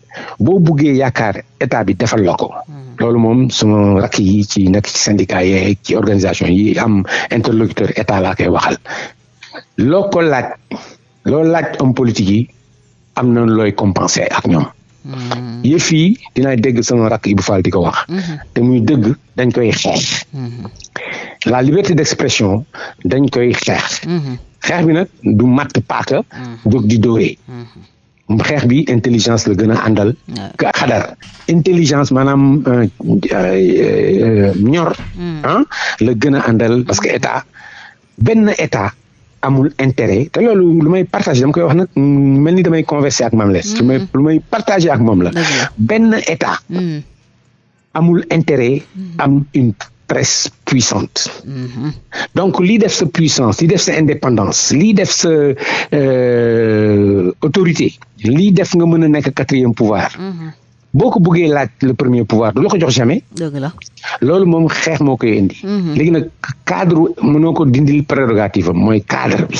boo buggee yaakaar état bi defal la ko. Hmm. loolu moom suma rakk yi ci nekk ci syndicat yeeg ci organisation yi am interlocuteur état laa koy waxal loo ko laaj loo laaj homme politique yi am na looy compenser ak ñoom. Hmm. yëf yi dinaa dégg sama rakk Ibou Fall di ko wax. Hmm. te muy dëgg dañ koy xeex. la liberté d'expression dañ koy xeex. xeex bi nag du matt paaka. jóg di dóoree. xeex bi intelligence la gën a àndal ka xadar intelligence maanaam euh, euh, ñor hmm. ah la gën a àndal parce que état benn état amul intérêt te loolu lu may partagé dama koy wax nag mel ni damay conversé ak Mame Less lu may hmm. lu may partagé ak moom la benn état hmm. amul intérêt mm-hmm. am une presse puissante. Mm-hmm. donc lii def sa puissance lii def sa indépendance lii def sa euh, autorité lii def nga mën a nekk quatrième pouvoir. Mm-hmm. boo ko bëggee laaj le premier pouvoir du la ko jox jamais. dëgg la loolu moom xeex moo koy indi. léegi nag cadre mënoo ko dindil prérogative am mooy cadre bi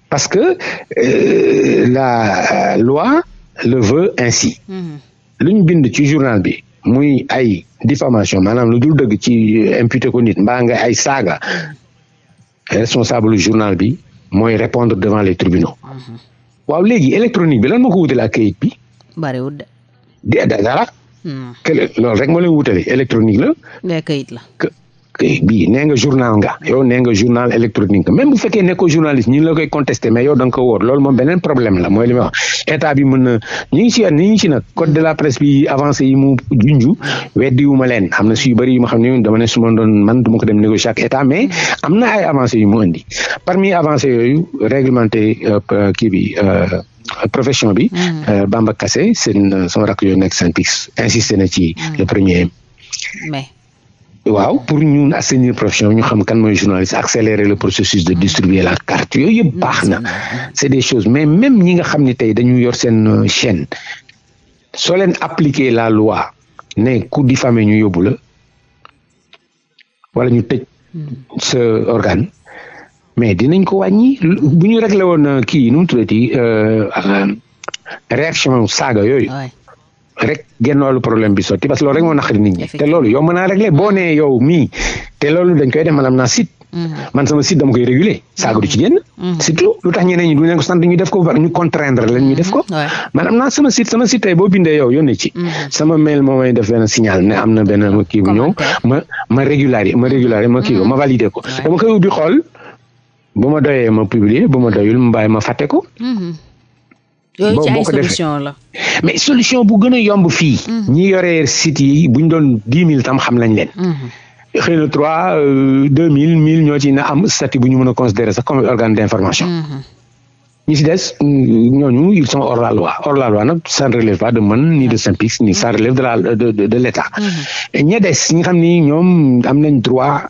parce que euh, la loi le veut ainsi mm-hmm. lu ñu bind ci journal bi muy ay diffamation maanaam lu dul dëgg ci euh, imputé ko nit mbaa nga ay saaga mm-hmm. responsable journal bi mooy répondre devant les tribunaux mm-hmm. waaw léegi électronique bi lan moo ko wutale ak kayit bi bariwul de di dara. Hmm. kële loolu rek moo leen wutale électronique la. mais kayit la. kayit bii nee nga journal nga yow nee nga journal électronique nga même bu fekkee nekkoo journaliste ñu ngi la koy contesté mais yow da nga ko wóor loolu moom beneen problème la mooy li ma wax état bi mën na ñu ngi ci ñu ngi ci nag code de la presse bi avancé yi mu junju weddiwuma leen am na si yu bëri yu ma xam ne dama ne su ma doon man du ma ko dem négocier ak état mais am na ay avancé yu mu indi parmi avancé yooyu réglementé euh, kii bi. Euh, Euh, profession bi. Mm. Euh, Bamba Kassé seen euh, sama rakk yooyu nekk Synpics insisté na ci mm. le premier mai. waaw pour ñu assainir profession ñu xam kan mooy journaliste accélérer le processus de distribuer la carte yooyu yëpp baax na mm. c'est des choses mais même ñi nga xam ni tey dañu yor seen chaîne soo leen appliquer la loi ne ku diffamé ñu yóbbu la wala ñu tëj sa organe mais dinañ ko wàññi bu ñu réglé woon euh, kii nu mu tuddati euh, euh, réaction saaga yooyu rek genn wàllu problème bi sotti parce que loolu rek moo naqari nit ñi te loolu yow mën naa réglé boo nee yow mii te loolu dañ koy def maanaam naa site mm-hmm. man sama site dama koy réguler saaga du ci génn. Mm-hmm. surtout lu tax ñeneen ñi du leen ko sant ñu def ko ñu contraindre leen ñu def ko. Mm-hmm. man am naa sama site sama site tey boo bindee yow yónnee ci. Mm-hmm. sama mail moo may def benn signal ne am na benn kii bu ñëw ma ma régulariser ma régulariser ma kii ko ma valider ko. dama koy ubbi xool bu ma doyee ma publier bu ma doyul mu bàyyi ma fàtte ko. yooyu ci ay solution la mais solution bu gën a yomb fii. Mhm. ñi yore site yi bu ñu doon dix mille tam xam nañ leen. Mhm. xëy na trois euh, deux mille mille ñoo ci na am statut bu ñu mën a considérer sax comme organe d' information. Mhm. ñi si des ñooñu ils sont hors la loi hors la loi nag ça ne relève pas de man ni de SYNPICS ni ça relève de la de de de l' état. ña des ñi xam ni ñoom am nañ droit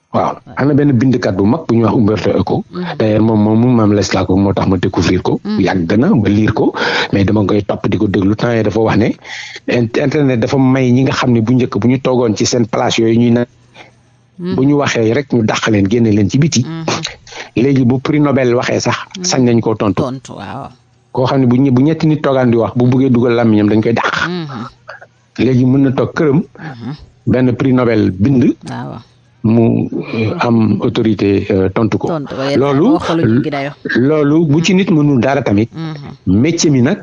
waaw am na benn bindkat bu mag bu ñuy wax Umberto Eco mm-hmm. d'ailleurs moom moom maam les laa ko moo tax ma découvrir ko mm-hmm. yàgg na ba liir ko mais dama koy topp di ko déglu temps yii dafa wax ne internet dafa may ñi nga xam ne bu njëkk bu ñu toogoon ci seen place yooyu ñuy na mm-hmm. bu ñu waxee rek ñu dàq leen génne leen ci biti léegi bu prix Nobel waxee sax sañ nañ koo tontu waaw koo xam ne bu ñetti nit toogaan di wax bu buggee dugal làmmiñam dañ koy dàq léegi mën na toog këram. Mhm. benn prix Nobel bind. Ah, mu euh, am autorité euh, tontu ko. loolu loolu bu ci nit mënul dara tamit. Mhm. métier mi nag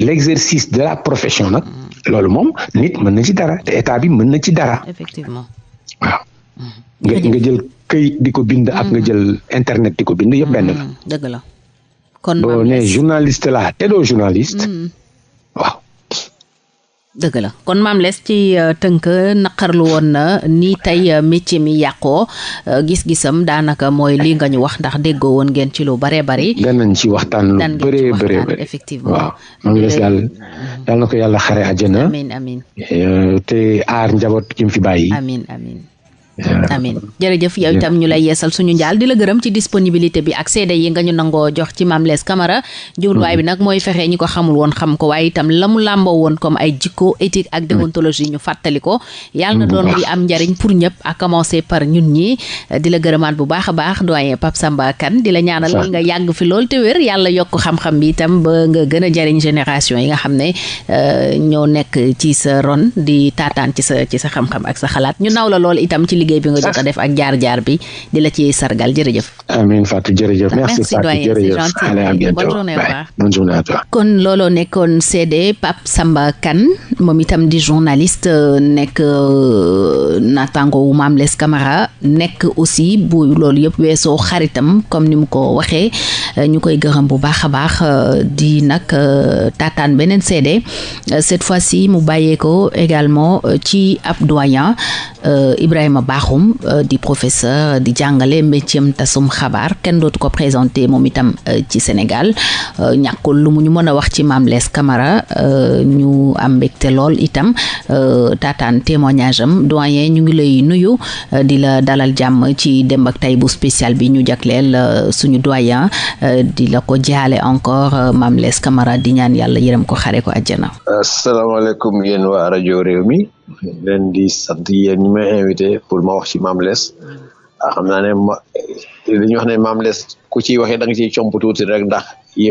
l' exercice de la profession nag. Mhm. loolu moom nit mën na ci dara te état bi mën na ci dara. effectivement waaw. nga nga jël këyit di ko bind. ak nga jël internet di ko bind yëpp benn la. dëgg la kon boo nee journaliste laa te doo journaliste. dëgg la kon maam les ci euh, tënk naqarlu woon na ni tey euh, métier mi yàqoo euh, gis-gisam daanaka mooy lii nga ñu wax ndax déggoo woon ngeen ci lu bare bari. danañ ci waxtaan lu bëree bëree bëri effectivement waaw maam les daal mm-hmm. yal na ko yàlla xare àjjana. amiin amiin te aar njaboot gi mu fi bàyyi. amiin amiin. amin jërëjëf yow itam ñu lay yeesal suñu njaal di la gërëm ci disponibilité bi ak seede yi nga ñu nangoo jox ci Mame Less Camara jubluwaay bi nag mooy fexe ñi ko xamul woon xam ko waaye itam la mu làmboo woon comme ay jikko éthique ak déontologie ñu fàttali ko yàlla na doon luy am njariñ pour ñëpp à commencer par ñun ñi di la gërëmaat bu baax a baax doyen Pape Samba Kane di la ñaanal nga yàgg fi lool te wér yàlla yokk xam-xam bi itam ba nga gën a jariñ génération yi nga xam ne euh, ñoo nekk ci sa ron di taataan ci sa ci sa xam-xam ak sa xalaat ñu naw la lool itam ci liggéey bi nga jot a def ak jaar-jaar bi di la ci sargal jërëjëf. amiin Fatou jërëjëf. merci Fatou jërëjëf allez à bientôt bonne journée bonne journée à toi. kon looloo nekkoon CD Pape Samba Kane moom itam di journaliste euh, nekk euh, naataango wu Mame Less Camara nekk aussi bu loolu yëpp weesoo xaritam comme ni mu ko waxee. euh, ñu koy gërëm bu baax a baax euh, di nag euh, taataan beneen seede cette fois si mu bàyyee ko également ci ab doyen Ibrahima Bakhoum di professeur di jàngale métier tasum xabaar kenn dootu ko présenté moom itam ci Sénégal ñàkkul lu mu ñu mën a wax ci Mame Less Camara ñu am mbégte lool itam taataan témoignage am doyen ñu ngi lay nuyu euh, di la dalal jàmm ci démb ak tay bu spécial bi ñu jagleel euh, suñu doyen euh, di la ko jaale encore Mame Less Camara di ñaan yàlla yërëm ko xare ko àjjana. asalaamaaleykum yéen waa rajo réew mi leen di sant yéen ñi may invité pour ma wax ci Mame Less ah, xam naa ne ma li ñu wax ne Mame Less ku ciy waxee da nga ciy comp tuuti rek ndax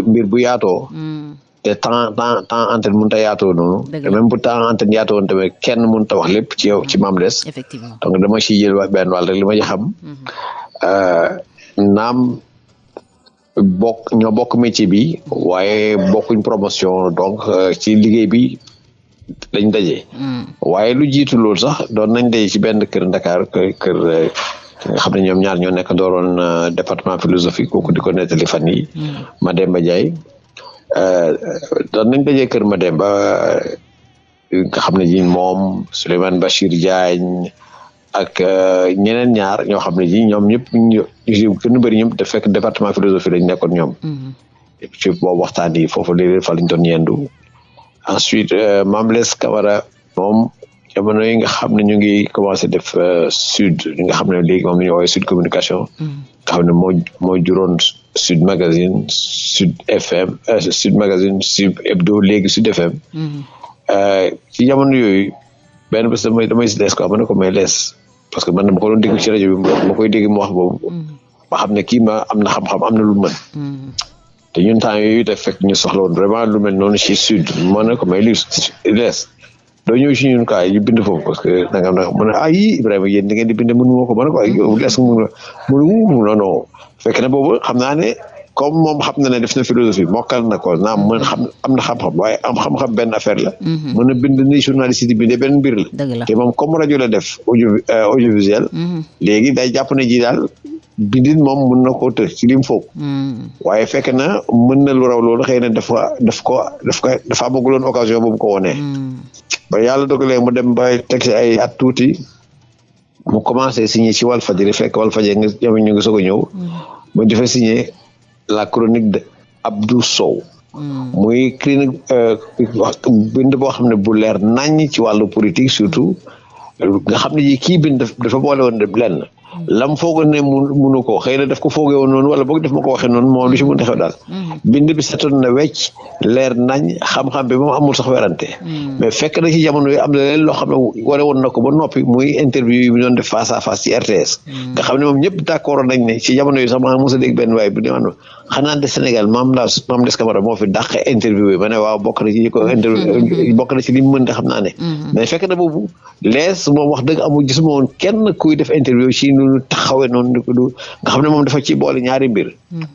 mbir bu yaatoo. Mm. te temps temps temps antenne mënut a yaatoo noonu. te même bu temps antenne yaatoo woon tamit kenn mënut a wax lépp ci yow ci Mame Less. effectivement donc dama ciy jël wax benn wàll rek li ma ci xam. Mhm. Euh, naam bokk ñoo bokk métier bi waaye bokkuñ promotion donc euh, ci liggéey bi lañ daje. Hmm. waaye lu jiitu loolu sax doon nañ daje ci benn kër Dakar kër kër eh, nga xam ne ñoom ñaar ñoo nekk dooroon eh, département philosophie kooku di ko nettali fan yi hmm. Mademba Ndiaye eh, doon nañ daje kër Mademba nga xam ne ji moom Souleymane Bachir Diagne. ak euh, ñeneen ñaar ñoo xam ne ji ñoom ñëpp ñu gën a bëri ñoom da fekk département philosophie lañ nekkoon ñoom mm-hmm. ci boobu waxtaan yi foofu léeg-léeg fa lañ doon yendu ensuite euh, Mame Less Camara moom jamono yi nga xam ne ñu ngi commencé def euh, sud yi nga xam ne léegi moom la ñu woowee sud communication mm-hmm. nga xam ne moo moo juróon sud magazine sud fm sud magazine sud hebdo léegi sud fm mm-hmm. ci jamono yooyu benn bés damay damay si lees quoi ma ne ko may lees parce que man dama ko doon dégg ci rajo bi ma koy dégg mu wax boobu mm. ma xam ne kii ma am na xam-xam am na lu mën mm. te ñun temps yooyu daf fekk ñu soxla woon vraiment lu mel noonu ci sud ma ne ko may li lees doo ñëw ci ñun kaay ñu bind foofu parce que nangam nangam mu ne ah yii Ibrahima yéen di ngeen di bind mënu ma ko ma ne ko ay yow lees mënu la mënu non non fekk na boobu xam naa ne comme moom xam na ne def na philosophie mokkal na ko naam mën xam am na xam-xam waaye am xam-xam benn affaire la. Mhm. mën a bind ni journaliste di bindee benn mbir la. te moom comme rajo la def audio euh, audiovisuel. Mhm. léegi day jàpp ne ji daal bindin moom mën na koo të ci lim foog. Mhm. waaye fekk na mën na lu raw loolu xëy na dafa daf ko daf ko dafa amaguloon occasion bu mu ko wonee. ba yàlla dogalee mu dem ba teg ci ay at tuuti. mu commencé signé ci Walfadjri fekk Walfadjri nga ñoom ñu ngi soog a ñëw mm. mu dafa signé la chronique de Abdou Sow mm. muy clinique euh, bind boo xam ne bu leer naññ ci wàllu politique surtout nga xam ne kii bind dafa boole woon lenn mm. lam foogoon ne munu ko xëy na daf ko foogee woon noonu wala boog daf ma ko waxee noonu moom lu ci mën a xew daal bind bi setoon na wecc leer nañ xam-xam bi moom amul sax werante hmm. mais fekk na ci jamono yi am na leen loo xam ne wane woon na ko ba noppi muy interview yi mu doon def face à face ci RTS hmm. nga xam ne moom ñëpp d'accord nañ ne ci jamono yi sax maa mos a dégg benn waay bu ne man xanaa de Sénégal maam laa maam des Camara moo fi dàq interview yi ma ne waaw bokk na ci ñi ko interview hmm. bokk na ci li mu mën de xam naa ne mais fekk na boobu lees moom wax dëgg amul gisuma woon kenn kuy def interview ci nu taxawee noonu nga xam ne moom dafa ci boole ñaari mbir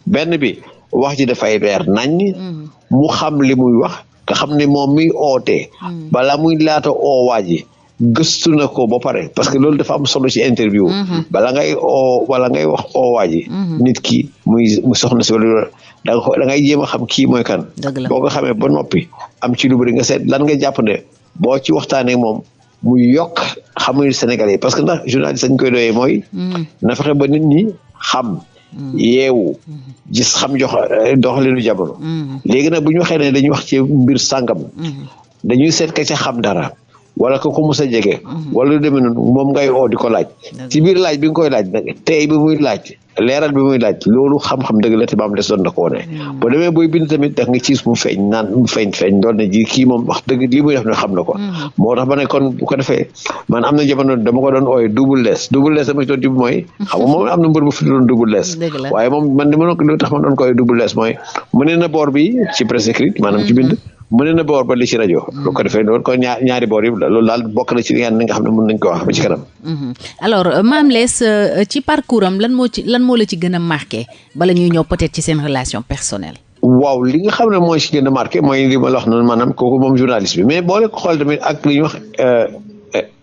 benn bi wax ji dafay leer naññ. Mm. mu xam li muy wax nga xam ne moom miy ootee. Mm. balaa muy laata oo waa ji gëstu na ko ba pare parce que loolu dafa am solo ci interview. Mm-hmm. bala ngay oo wala ngay wax oo waa ji. Mm-hmm. nit ki muy mu soxna si wala da nga ko da ngay jéem a xam kii mooy kan. boo ko xamee ba noppi am ci lu bëri nga seet lan nga jàpp ne boo ci waxtaanee moom mu yokk xamuñu Sénégalais parce que ndax journaliste dañ koy doyee mooy. Mm. na fexe ba nit ñi xam. Mm. yeewu mm-hmm. gis xam jox eh, doxalinu jamono. Mm-hmm. léegi nag bu ñu waxee ne dañuy wax ci mbir sàngam. Mm-hmm. dañuy seet ka ca xam dara. wala ko ko mos a jege. wala lu demee noonu moom ngay oo di ko laaj. ci biir laaj bi nga koy laaj nag tey bi muy laaj. leeral bi muy laaj loolu xam-xam dëgg la te maam des doon na ko wone hmm. boo demee booy bind tamit daf nga ciis mu feeñ naan mu feeñ feeñ doon na ji kii moom wax dëgg lii muy def ne xam na ko hmm. moo tax ma ne kon bu ko defee man am na jamono dama ko doon ooye double less double less dama ci doon jub mooy xam nga moom am na mbër bu fi doon double less waaye moom man li ma doon lu tax ma doon ko ooye double less mooy mu ne na boor bi ci presse écrite maanaam ci bind hmm. mu ne na boor ba li ci rajo. bu ko defee loolu kon ñaari boor yëpp la loolu daal bokk na ci li nga xam ne mën nañu ko wax ba ci kanam. Mhm. alors euh, Mame Less euh, ci parcours am lan moo ci lan moo la ci gën a marqué bala ñuy ñëw peut ci seen relation personnelle. waaw li nga xam ne mooy si gën a marqué mooy li ma la wax noonu maanaam kooku moom journaliste bi mais boole ko xool tamit ak li ñuy wax euh,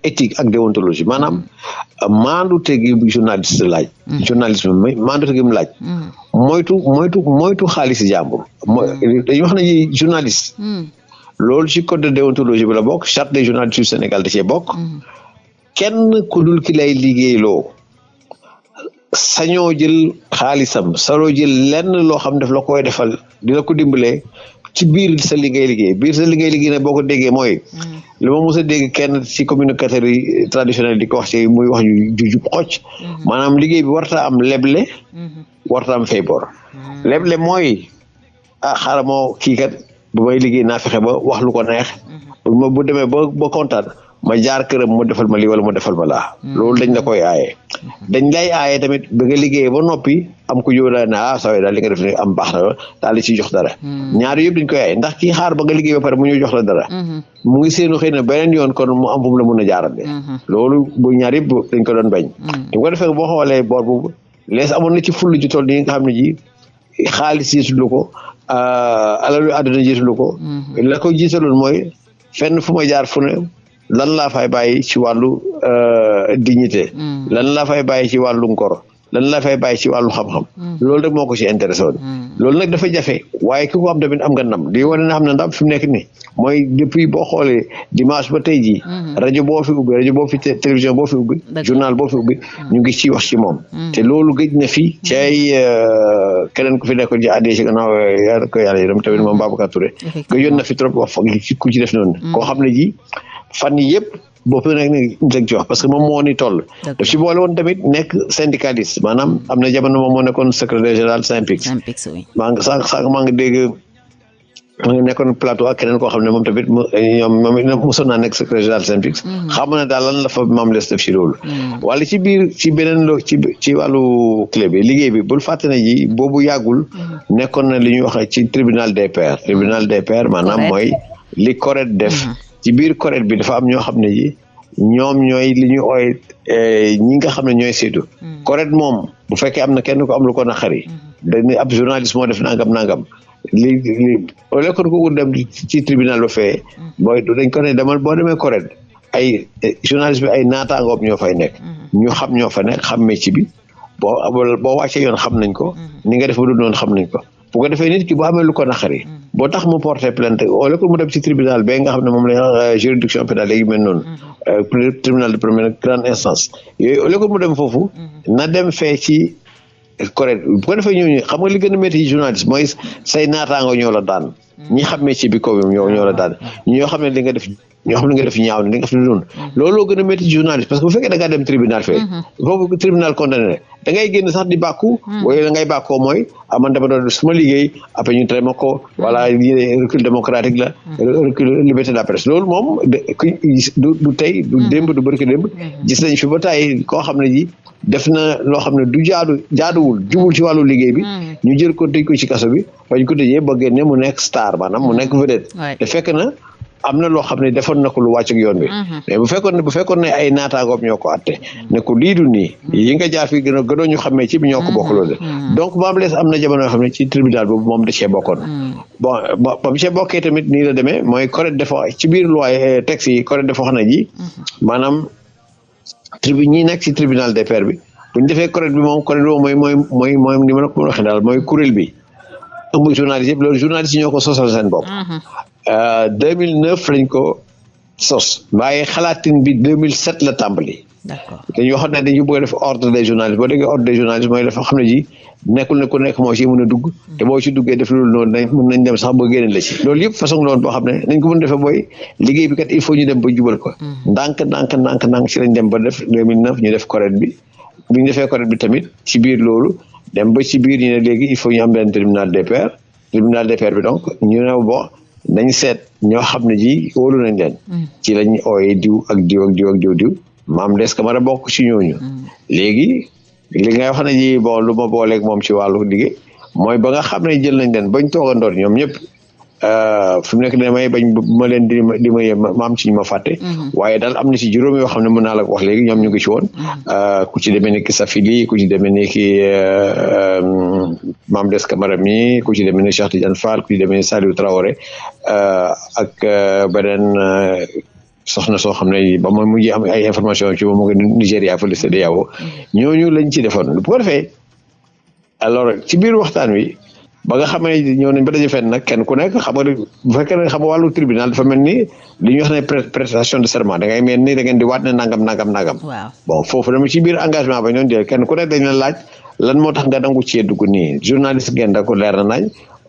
éthique ak déontologie maanaam maandu tegi journaliste laaj. Mhm. journaliste bi maandu tegi mu laaj. Mhm. moytu moytu moytu xaalis jàmbur. mooy dañuy wax ne journaliste. loolu ci code de déontologie bi la bokk charte des journalistes du Sénégal da cee bokk mm-hmm. kenn ku dul ki lay liggéeyloo sañoo jël xaalisam sañoo jël lenn loo xam daf la koy defal di la ko dimbalee ci biir sa li ngay liggéey biir sa li ngay liggéey nag boo ko déggee mooy mm-hmm. li ma mos a dégg kenn ci communicateur yi traditionnel di ko wax ci muy wax ju jub xocc mm-hmm. maanaam liggéey bi warta am leble warta am fay bor leble mooy ah xaaral moo kii kat bu may liggéey naa fexe ba wax lu ko neex mhm. bu demee ba ba kontaan ma jaar këram mu defal ma lii wala mu defal ma laa mhm. loolu dañ la koy aaye mhm. dañ lay aaye tamit bi nga liggéeyee ba noppi am ku yow daal ne ah saa daal li nga def ni am baax na daal di ciy jox dara ñaar yëpp dañ koy aaye ndax kii xaar ba nga liggéey ba pare mu ñëw jox la dara mu ngi seenu xëy na beneen yoon kon mu am fu mu la mën a jaarale loolu bu ñaar yëpp dañ ko doon bañ bu ko defee boo xoolee boor boobu lees amoon na ci full ju toll nii nga xam ne ji xaalis jiitalu ko euh, alalu àdduna jiitalu ko mm-hmm. la ko jiitaloon mooy fenn fu ma jaar fu ne lan laa fay bàyyi ci wàllu euh, dignité mm. lan laa fay bàyyi ci wàllu ngor lan laa fay bàyyi ci wàllu xam-xam mm. loolu rek moo ko ci intéressé woon mm. loolu nag dafa jafe waaye ki ko am tamit am nga ndam lii wane na xam ne ndam fi mu nekk nii mooy depuis boo xoolee dimanche ba tey jii. Mhm. rajo boo fi ubbi rajo boo fi télévision boo fi ubbi. journal boo fi ubbi mhm. ñu ngi ciy wax ci moom. Mhm. te loolu gëj na fi ci ay euh, keneen ku fi nekkoon ci ADG gannaaw euh, yàlla ko yàlla yërëm tamit moom Babacar Touré. gëjoon na fi trop wax fa ku ci def noonu. koo xam ne ji fan yëpp. boobu nag ni njëg ci wax parce que moom moo ni toll daf ci boole woon tamit nekk syndicaliste maanaam am na jamono moom moo nekkoon secrétaire général SYNPICS maa ngi sànq sànq maa ngi dégg ma ngi nekkoon plateau ak keneen koo xam ne moom tamit ñoom moom mosoon naa nekk secrétaire général SYNPICS mm-hmm. xam na daal lan la fa maam les def ci loolu mm-hmm. wala ci biir ci beneen loo ci ci wàllu clé bi liggéey bi bul fàtte ne ji boobu yàggul mm-hmm. nekkoon na li ñuy wax ci tribunal des pairs tribunal des pairs maanaam mooy li CORED def ci biir CORED bi dafa am ñoo xam ne ji ñoom ñooy li ñu ooy eh, ñi nga xam ne ñooy saytu. Hmm. correct moom bu fekkee am na kenn ko am lu ko naqari. Hmm. dañuy ab journaliste moo def nangam nangam. li li au lieu que ko dem ci tribunal ba fee. Hmm. booy dañ ko ne demal boo demee correct ay eh, journaliste bi ay naataangoom ñoo fay nekk. ñu xam ñoo fa nekk xam métier bi boo boo wàccee yoon xam nañ ko. ni nga def ba du noonu xam nañ ko. bu ko defee nit ki bu amee lu ko naqari mm. boo tax mu porté plainte au lieu que mu dem ci tribunal ba nga xam ne moom la ñu euh, juridiction pénale léegi mel noonu mm-hmm. euh, tribunal de première grande instance yooyu au lieu que mu dem foofu mm-hmm. na dem fee ci correct bu ko defee ñooñu xam nga li gën a métti ci journaliste mooy say naataango ñoo la daan mm-hmm. ñi xam métier bi ko ñoo ñoo la daan ñoo xam ne li nga def ñoo xam ne nga def ñaaw ne nga def lu noonu mm-hmm. looloo gën a métti journaliste parce que bu fekkee da ngaa dem tribunal fee mm-hmm. foofu tribunal condamné da ngay génn sax di bàkku mm-hmm. wala da ngay bàkkoo mooy ah man dama doon suma liggéey après ñu tere ma ko voilà lii recul démocratique la recul liberté de la presse loolu moom du du tey du démb du barki démb gis nañ fi ba tàyyi koo xam ne ji def na loo xam ne du jaadu jaaduwul jubul ci wàllu liggéey bi ñu jël ko tëj ko ci kaso bi bañ ko tëjee ba génne mu nekk star maanaam mu nekk vedette te fekk na am na loo xam ne defoon na ko lu wàcc ak yoon bi mhm. mais bu fekkoon ne bu fekkoon ne ay naataangoom ñoo ko atte ne ko lii du nii mhm. yi nga jaar fii gën a gënoo ñu xamee ci bi ñoo ko mhm. bokk loolu donc maam lees am na jamono yoo xam ne ci tribunal boobu moom da cee bokkoon bon ba mu cee bokkee tamit nii la demee mooy correct dafa ci biir loi eh, texte yi correct dafa wax na ji maanaam tribu ñi nekk ci tribunal des pairs bi bu ñu defee correct bi moom correct boobu mooy mooy mooy mooy ni ma la ko waxee daal mooy kuréel bi ëmb journaliste yëpp loolu journaliste yi ñoo ko sosal seen bopp. 2009 mm-hmm. euh, lañ ko sos. waaye xalaatin bi 2007 la tàmbali. d'accord dañuy wax ne dañu bëgg a def ordre des journalistes boo déggee ordre des journalistes mooy dafa xam ne ji. nekkul ne ku nekk moo ci mën a dugg te boo ci duggee def loolu noonu nañ mën nañ dem sax ba génne la ci loolu yëpp façon loolu boo xam ne nañ ko mën defee mooy liggéey bi kat il faut ñu dem ba jubal ko mm. ndànk ndànk ndànk ndànk ci lañ dem ba def 2009 ñu def correct bi bi ñu defee correct bi tamit ci biir loolu dem ba ci biir ñu ne léegi il faut ñu am benn tribunal des pairs tribunal des pairs bi donc ñu ne bon nañ seet ñoo xam ne ji wóolu nañ leen mm. ci lañ ooyee diw ak diw ak diw ak diw diw maam des Camara bokk ci ñooñu mm. léegi li ngay wax ne ji bon lu ma booleeg moom ci wàllu liggéey mooy ba nga xam ne jël nañ leen bañ toogandoor ñoom ñëpp euh, fu mu nekk damay bañ ma leen di ma di ma yem ma am ci ñu ma fàtte. Mm-hmm. waaye daal am na ci juróom yoo xam ne mën naa la ko wax léegi ñoom ñu ngi ci woon. Mm-hmm. Euh, ku ci demee ni ki Safili ku ci demee ni ki euh, Mame Less Camara mi ku ci demee ni Cheikh Tidiane Fall ku ci demee ni Saliou Traoré ak beneen. soxna soo xam ne ba moom mu ngi am ay information ci moom mu ngi Nigéria fële CEDEAO mm-hmm. ñooñu lañ ci defoon bu ko defee alors ci biir waxtaan wi ba nga xam ne ñëw nañ ba daje fenn nag kenn ku nekk xam nga bu fekkee ne xam nga wàllu tribunal dafa mel ni li ñuy wax ne prestation de serment da ngay mel ni da ngeen di waat ne nangam nangam nangam. waaw bon foofu dama ci biir engagement ba ñoon jël kenn ku nekk dañ la laaj lan moo tax nga nangu cee dugg nii journaliste ngeen da ko leer na nañ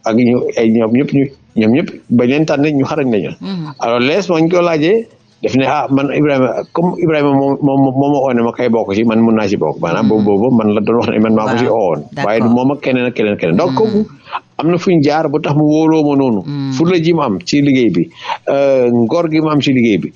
ak ñu ay ñoom ñëpp ñu ñoom ñëpp bañ leen tànn ñu xarañ lañu. Mm-hmm. alors lees moo ñu ko laajee daf ne ah man Ibrahima comme Ibrahima moom moom moo ma oo ne ma kay bokk ci man mun naa ci bokk maanaam mm-hmm. boobu boobu man la doon wax ne man maa ko ci oowoon. waaye du moom ak keneen ak keneen keneen donc kooku mm-hmm. am na fu ñu jaar ba tax mu wóoloo ma noonu. fulla ji mu am ci liggéey bi euh, ngor gi mu am ci liggéey bi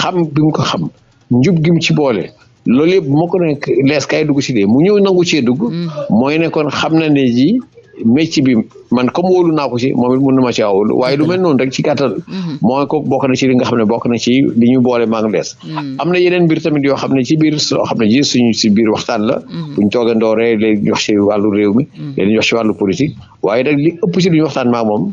xam bi mu ko xam. njub gi mu ci boole loolu yëpp moo ko ne lees kay dugg si dee mu ñëw nangu cee dugg. Mm. mooy ne kon xam na ne ji métier bi man comme wóolu naa ko ci moom it mën na ma caa wóolu waaye du mel noonu rek ci gàttal. Mm-hmm. mooy ko bokk na ci li nga xam ne bokk na ci li ñu boole maa ngi lees. Mm. am na yeneen mbir tamit yoo xam ne ci biir soo xam ne ji suñu si biir waxtaan la. Mm-hmm. buñ toogee ndooree léegi ñu wax ci wàllu réew mi. Mm. léegi ñu wax ci wàllu politique waaye nag li ëpp ci li ñu waxtaan maa moom.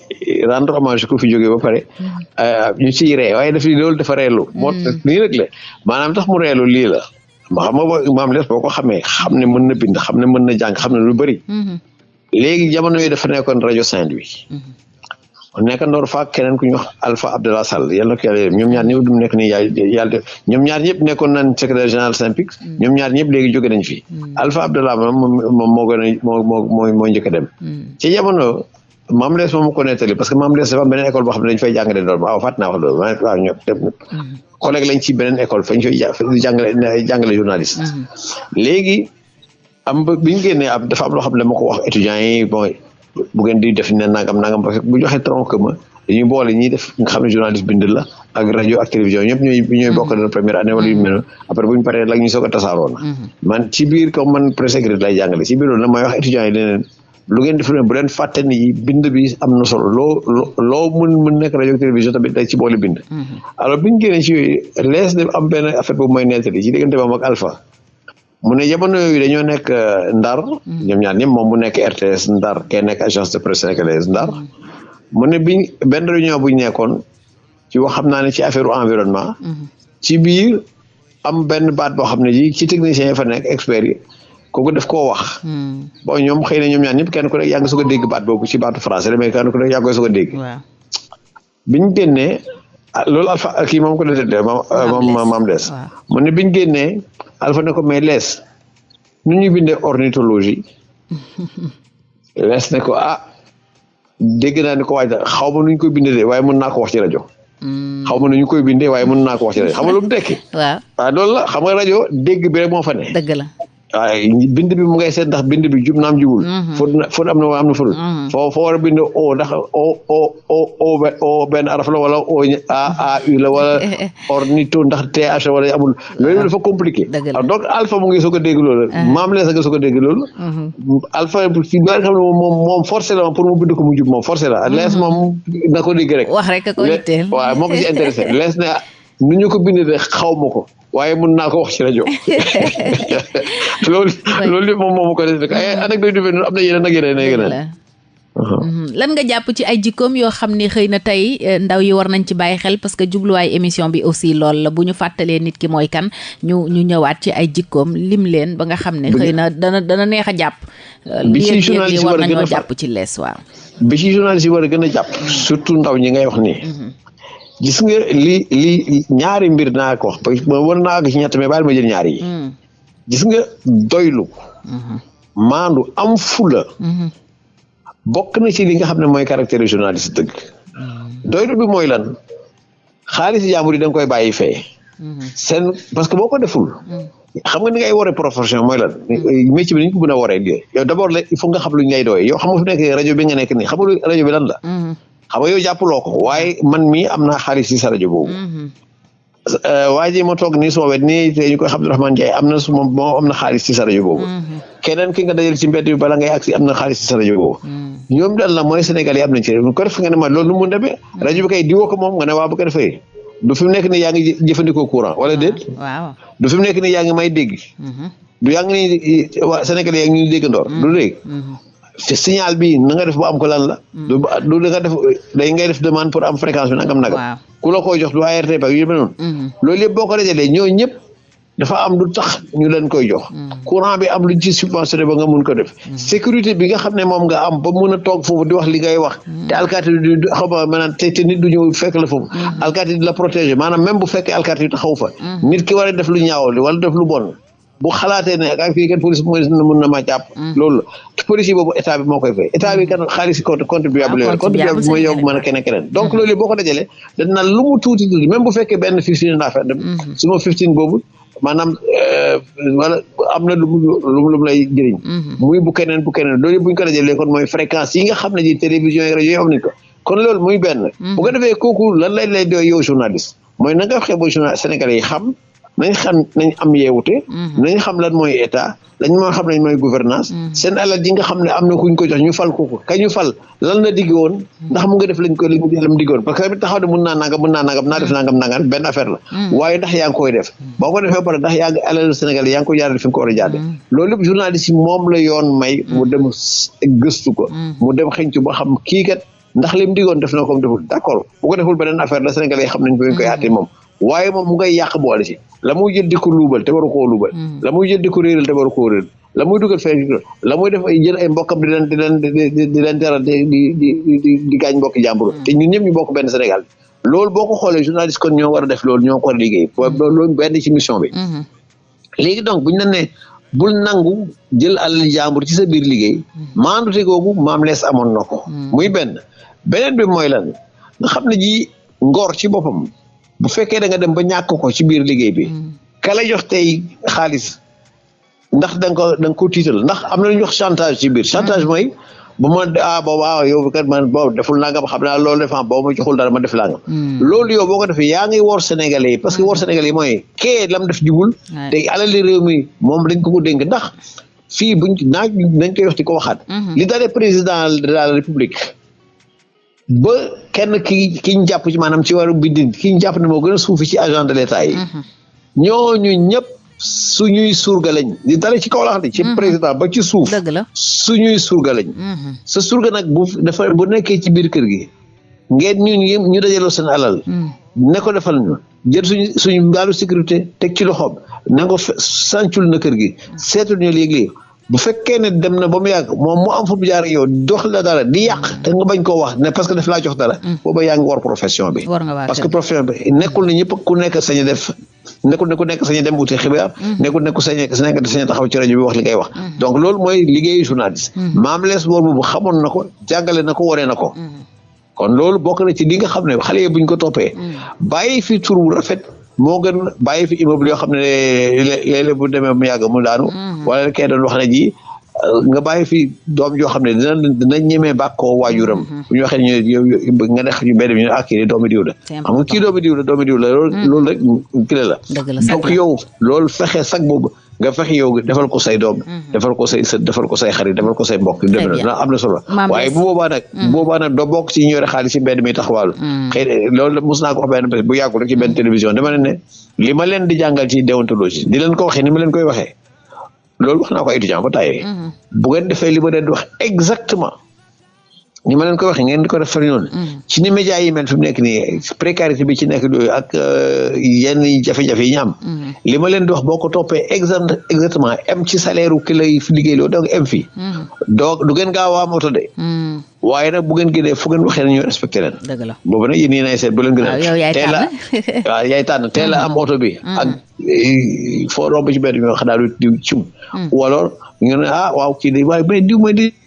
rendre hommage ku fi jógee ba pare euh, ñu ciy ree waaye daf ni loolu dafa reelu mm. moo tax nii rek la maanaam tax mu reelu lii la ma xam nga maam les boo ko xamee xam ne mën na bind xam ne mën na jàng xam ne lu bëri mm-hmm. léegi jamono yi dafa nekkoon rajo Saint-Louis mm-hmm. nekk ndoor fa keneen ku ñu wax Alpha Abdallah Sall yal na ko yàlla yërëm ñoom ñaar ñëpp du nekk nii yaay yàlla def ñoom ñaar ñëpp nekkoon nañ secrétaire général SYNPIC mm. ñoom ñaar ñëpp léegi jóge nañ fi mm. Alpha Abdallah moom moo gën a moo moo moo njëkk a dem mm. ci jamono maam lees moom ko nettali parce que maam lees dafa am beneen école boo xam ne dañu fay jàngale doon waaw fàtt naa wax loolu waaw waaw ñoom dem mm-hmm. collègue lañ ci beneen école fañ fay jàngale jàngale journaliste mm-hmm. léegi am ba bi ñu génnee ab dafa am loo xam ne dama ko wax étudiants yi bon bu ngeen di def ne nangam nangam parce que bu joxee tronc commun dañuy boole ñi def nga xam ne journaliste bind la ak rajo ak télévision ñëpp ñooy ñooy bokk doon première année wala yu mel après bu ñu paree la ñu soog a tasaaroo na mm-hmm. man ci biir comme man presse écrite lay jàngale ci biir loolu nag may wax étudiants yi leneen lu ngeen di filmé bu leen fàtte ni bind bi am na solo loo loo mën mën nekk rajo télévision tamit day ci boole bind. Mm-hmm. alors bi ñu génnee ci yooyu lees de am benn affaire boobu mooy nettali ci diggante moom ak Alpha. mu ne jamono yooyu dañoo nekk euh, Ndar. Mm-hmm. ñoom ñaar ñëpp moom mu nekk RTS Ndar kee nekk agence de presse sénégalaise Ndar. Mm-hmm. mu ne biñ benn réunion bu ñu nekkoon ci wax xam naa ne ci affaire environnement. ci biir am benn baat boo xam ne ji ci technicien yi fa nekk expert yi kooku daf koo wax. Hmm. bon ñoom xëy na ñoom ñaar ñëpp kenn ku nekk yaa ngi soog a dégg baat boobu ci baatu français la mais kenn ku nekk yaa ngi koy soog a dégg. waaw bi ñu génnee ah, loolu alpha ah, kii moom ko doon tëddee moom ah, maam des. mu ne bi ñu génnee alpha ne ko mais lees nu ñuy bindee ornithologie lees ne ko ah. dégg naa ni ko waaj xaw ma nu ñu koy bindee de waaye mën naa ko wax ci rajo. Hmm. xaw ma nu ñu koy bindee waaye mën naa ko wax ci rajo xam nga lu mu tekki. waaw waaw loolu la xam nga rajo dégg bi rek moo fa ne. dëgg la. waaye bind bi mu ngay seet ndax bind bi jub naam jubul. Hmm. fóot na fóot am na am na fóotul. Hmm. foo foo war a bind o ndax o o o o o benn araf la wala o a a u la wala ornito ndax th wala amul. loolu ah. dafa compliqué. Ah, donc alpha mu ngi soog a dégg loolu. Ah. maam la soog a dégg loolu. Mm-hmm. alpha fi nga xam ne moom moom forcé la pour mu bind ko mu jub moom forcé la. Mm-hmm. lees moom na ko dégg rek. wax rek ko itteel waaw moo ko ci intéressé lees ne nu ñu ko bindee de xaw ma ko. waaye mun naa ko wax ci rajo loolu loolu moom moo ma ko def rek ay anecdote yu mel noonu am na yeneen ak yeneen ak yeneen Uh-huh. Mhm. lan nga jàpp ci ay jikkoom yoo xam ne xëy na tey eh, ndaw yi war nañ ci bàyyi xel parce que jubluwaay émission bi aussi lool la bu ñu fàttalee nit ki mooy kan ñu ñu ñëwaat ci ay jikkoom lim leen ba nga xam ne xëy na dana dana neex a jàpp euh, bi ci journaliste war nañoo jàpp ci lees waaw bi ci journaliste yi war a gën a jàpp mhm. surtout ndaw ñi ngay wax nii mhm. gis nga li li ñaari mbir naa ko wax war naa ko ci ñett mais baal ma jël ñaari yi gis nga doylu maandu am fula. Mhm. bokk na ci li nga xam ne mooy caractère journaliste dëgg. Mhm. doylu bi mooy lan xaalis jàmbur yi da koy bàyyi fee. Mhm. seen parce que boo ko deful. xam nga ni ngay waree profession mooy lan métier bi ni ñu ko mën a waree liggéey yow d' abord la il faut nga xam lu ñu lay doyee yow xam nga fi nekk rajo bi nga nekk nii xam nga rajo bi lan la. xam nga yow jàppuloo ko waaye man mii am naa xaalis ci sa rajo boobu. euh, waa ji ma toog nii suma wet nii te ñu koy xam Abdourahmane Ndiaye am na suma moo am na xaalis ci sa rajo boobu mm-hmm. keneen ki nga dajal ci mbedd bi bala ngay agsi am na xaalis ci sa rajo boobu mm-hmm. ñoom daal la mooy Sénégal yi am nañ ci réew mi ko def nga ne ma loolu nu mu demee mm-hmm. rajo bi kay diwoo ko moom nga ne waa bu ko defee du fi mu nekk ni yaa ngi jëfandikoo courant wala ah, déet waaw du fi mu nekk ni yaa ngi may dégg du yaa ngi ni waa Sénégal yaa ngi ñuy déggandoor du dégg te signal bi na nga def ba am ko lan la. Mm. du du da nga def day ngay def demande pour am fréquence bi nangam nagam. ku la koy jox du ARTP ak yu mel noonu. Mhm. loolu yëpp boo ko dajalee ñoo ñëpp dafa am lu tax ñu leen koy jox. Mhm. courant bi am lu ci subventionné ba nga mun ko def. Mhm. sécurité bi nga xam ne moom nga am ba mun a toog foofu di wax li ngay wax. te alkaati du xam nga maanaam te te nit du ñëw fekk la foofu. alkaati di la protéger maanaam même bu fekkee alkaati taxaw fa. nit ki war a def lu ñaaw li wala def lu bon. bu xalaatee ne ak fii kenn police mooy mun na maa jàpp. Mm. loolu la police yi boobu état bi moo koy fay état bi kan xaalis compte contribuable yooyu. Ah, contribuable mooy yow mën a keneen keneen. Mm. donc loolu boo ko dajalee dañ naan lu mu tuuti tuuti même bu fekkee benn fifteen laa fay dem. Mm-hmm. su ma fifteen boobu maanaam euh, wala am na lu mu lu mu lay jëriñ. Mm-hmm. muy bu keneen bu keneen loolu bu ñu ko dajalee kon mooy fréquence yi nga xam ne ji télévision yi rajo yi am nañu ko kon loolu muy benn. Mm-hmm. bu ko defee kooku lan lay lay doy yow journaliste mooy na nga waxee ba journal sénégalais yi xam. nañ xam nañ am yeewute. Mhm. nañ xam lan mooy état lañ moo xam nañ mooy gouvernance mhm. seen alal ji nga xam ne am na kuñ ko jox ñu fal ko ko ka ñu fal lan la digg woon mhm. ndax mu nga def lañ ko li mu lam diggoon parce que tamit taxaw ne mun naa nangam mun naa nangam naa def nangam nangam benn affaire la waaye ndax yaa ngi koy def boo ko defee pare ndax yaa ngi alal Sénégal yaa ngi ko jaarale fi nga ko war a jaarale loolu lépp journaliste yi moom la yoon may mu dem gëstu ko mu dem xëñ ci ba xam kii kat ndax lim digoon def na comme deful d'accord bu ko deful beneen affaire la Sénégalais yi xam nañ ko ñu koy àtte moom waaye moom mu ngay yàq boole si la muy jël di ko luubal te waru koo luubal hmm. la muy jël di ko réeral te waru koo réeral la muy dugal fee la muy def ay jël ay mbokkam di leen di leen di leen teral di di di di gaañ mbokki jàmbur hmm. te ñun ñëpp ñu bokk benn Sénégal loolu boo ko xoolee journaliste kon ñoo war a def loolu ñoo ko war a liggéey hmm. loolu benn ci mission bi léegi donc buñ la ne bul nangu jël alal jàmbur ci sa biir liggéey hmm. maandute googu maam lees amoon na ko hmm. muy benn beneen bi mooy lan nga xam ne ji ngor ci boppam bu fekkee da nga dem ba ñàkk ko ci biir liggéey bi hmm. ka la jox tey xaalis ndax da nga ko da nga ko tiital ndax am na lu ñuy wax chantage ci biir chantage mooy bu ma ah boobu ah yow kat man boobu deful nangam xam naa loolu defan boobu ma joxul dara ma def nangam. Hmm. loolu yow boo ko defee yaa ngi wor Sénégalais yi parce que wor hmm. Sénégalais yi mooy kee lam def jubul. te alali réew mi moom dañ ko ko dénk ndax fii buñ naaj dañ koy wax di ko waxaat. Hmm. li dalee président de la république. ba kenn ki ki ñu jàpp ci maanaam ci waru bindin ki ñu jàpp ne moo gën a suufi ci agent de l'état yi mhm. ñooñu ñëpp suñuy surga lañ di dara ci kaw la xam ne ci mhm. président ba ci suuf suñuy surga lañ mhm. sa surga nag bu dafa bu nekkee ci biir kër gi ngeen ñu ñu dajaloo seen alal ne ko defal ñu jël suñu suñu mbaalu sécurité teg ci loxoom na nga sàncul na kër gi seetul ñu léegi bu fekkee ne dem na ba mu yàgg moom mu am fu mu jaar ak yow dox la dara di yàq te nga bañ koo wax ne parce que daf laa jox dara. Mm. booba yaa ngi war profession bi. parce que profession bi nekkul ne ñëpp ku nekk sañ def nekkul ne ku nekk sañ dem wuti xibaar mm-hmm. nekkul ne ku sañ nekk sañ taxaw ci rajo bi wax li ngay wax mm-hmm. donc loolu mooy liggéeyu journaliste mm-hmm. maam lees boobu bu xamoon na ko jàngale na ko waree na ko kon loolu bokk na ci li nga xam ne xale yi buñ ko toppee. Mm. bàyyi fi tur bu rafet. moo gën bàyyi fi immeuble yoo xam ne léeg-léeg bu demee mu yàgg mu daanu. Mm-hmm. wala kay doon wax na ji nga bàyyi fi doom joo xam ne dina dina ñemee bàkkoo waajuram. Mm-hmm. bu ñu waxee ñu yow nga nekk ñu benn bi ñu ne ah kii doomi diw la. xam nga kii doomi diw la doomi diw la loolu mm. loolu rek kile la. donc yow loolu fexe sag boobu. nga fexe yow defal ko say doom mhm. defal ko say sët defal ko say xarit defal ko say mbokk def na am na solo waaye bu boobaa nag mhm. boobaa nag doo bokk ci ñu yore xaalis ci mbedd mi taxawaalu mhm. xëy loolu mos naa ko wax benn bés bu yàggul rek ci benn télévision dama ne ne li ma leen di jàngal ci déontologie di leen ko waxee ni ma leen koy waxee loolu wax naa ko étudiant ba tàyyee bu ngeen defee li ma leen di wax exactement ni ma leen ko waxee ngeen di ko def fari noonu mm. ci ni média yi mel fi mu nekk nii précarité bi ci nekk dooyu ak euh, yenn jafe-jafe yi ñu am mm. li ma leen di wax boo ko toppee exact exactement em ci salaire u ki lay liggéey loo donc em fii mm. doo du ngeen gaaw a am oto de waaye nag bu ngeen génnee fu ngeen waxee ne ñu respecté leen. dëgg la boobu nag yéen yéen ay seet bu leen gën a. yow yaay tànn waaw yaay tànn teel a am oto bi. ak eh, foo romb ci benn bi nga xam daal di ciw. wala ñu ne ah waaw kii de waaye mais diw ma di.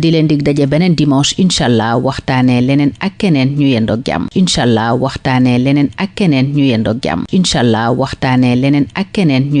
di leen dig daje beneen dimanche incha allah waxtaanee leneen ak keneen ñu yendoog jàmm incha allah waxtaanee leneen ak keneen ñu yendoog jàmm incha allah waxtaanee leneen ak keneen ñu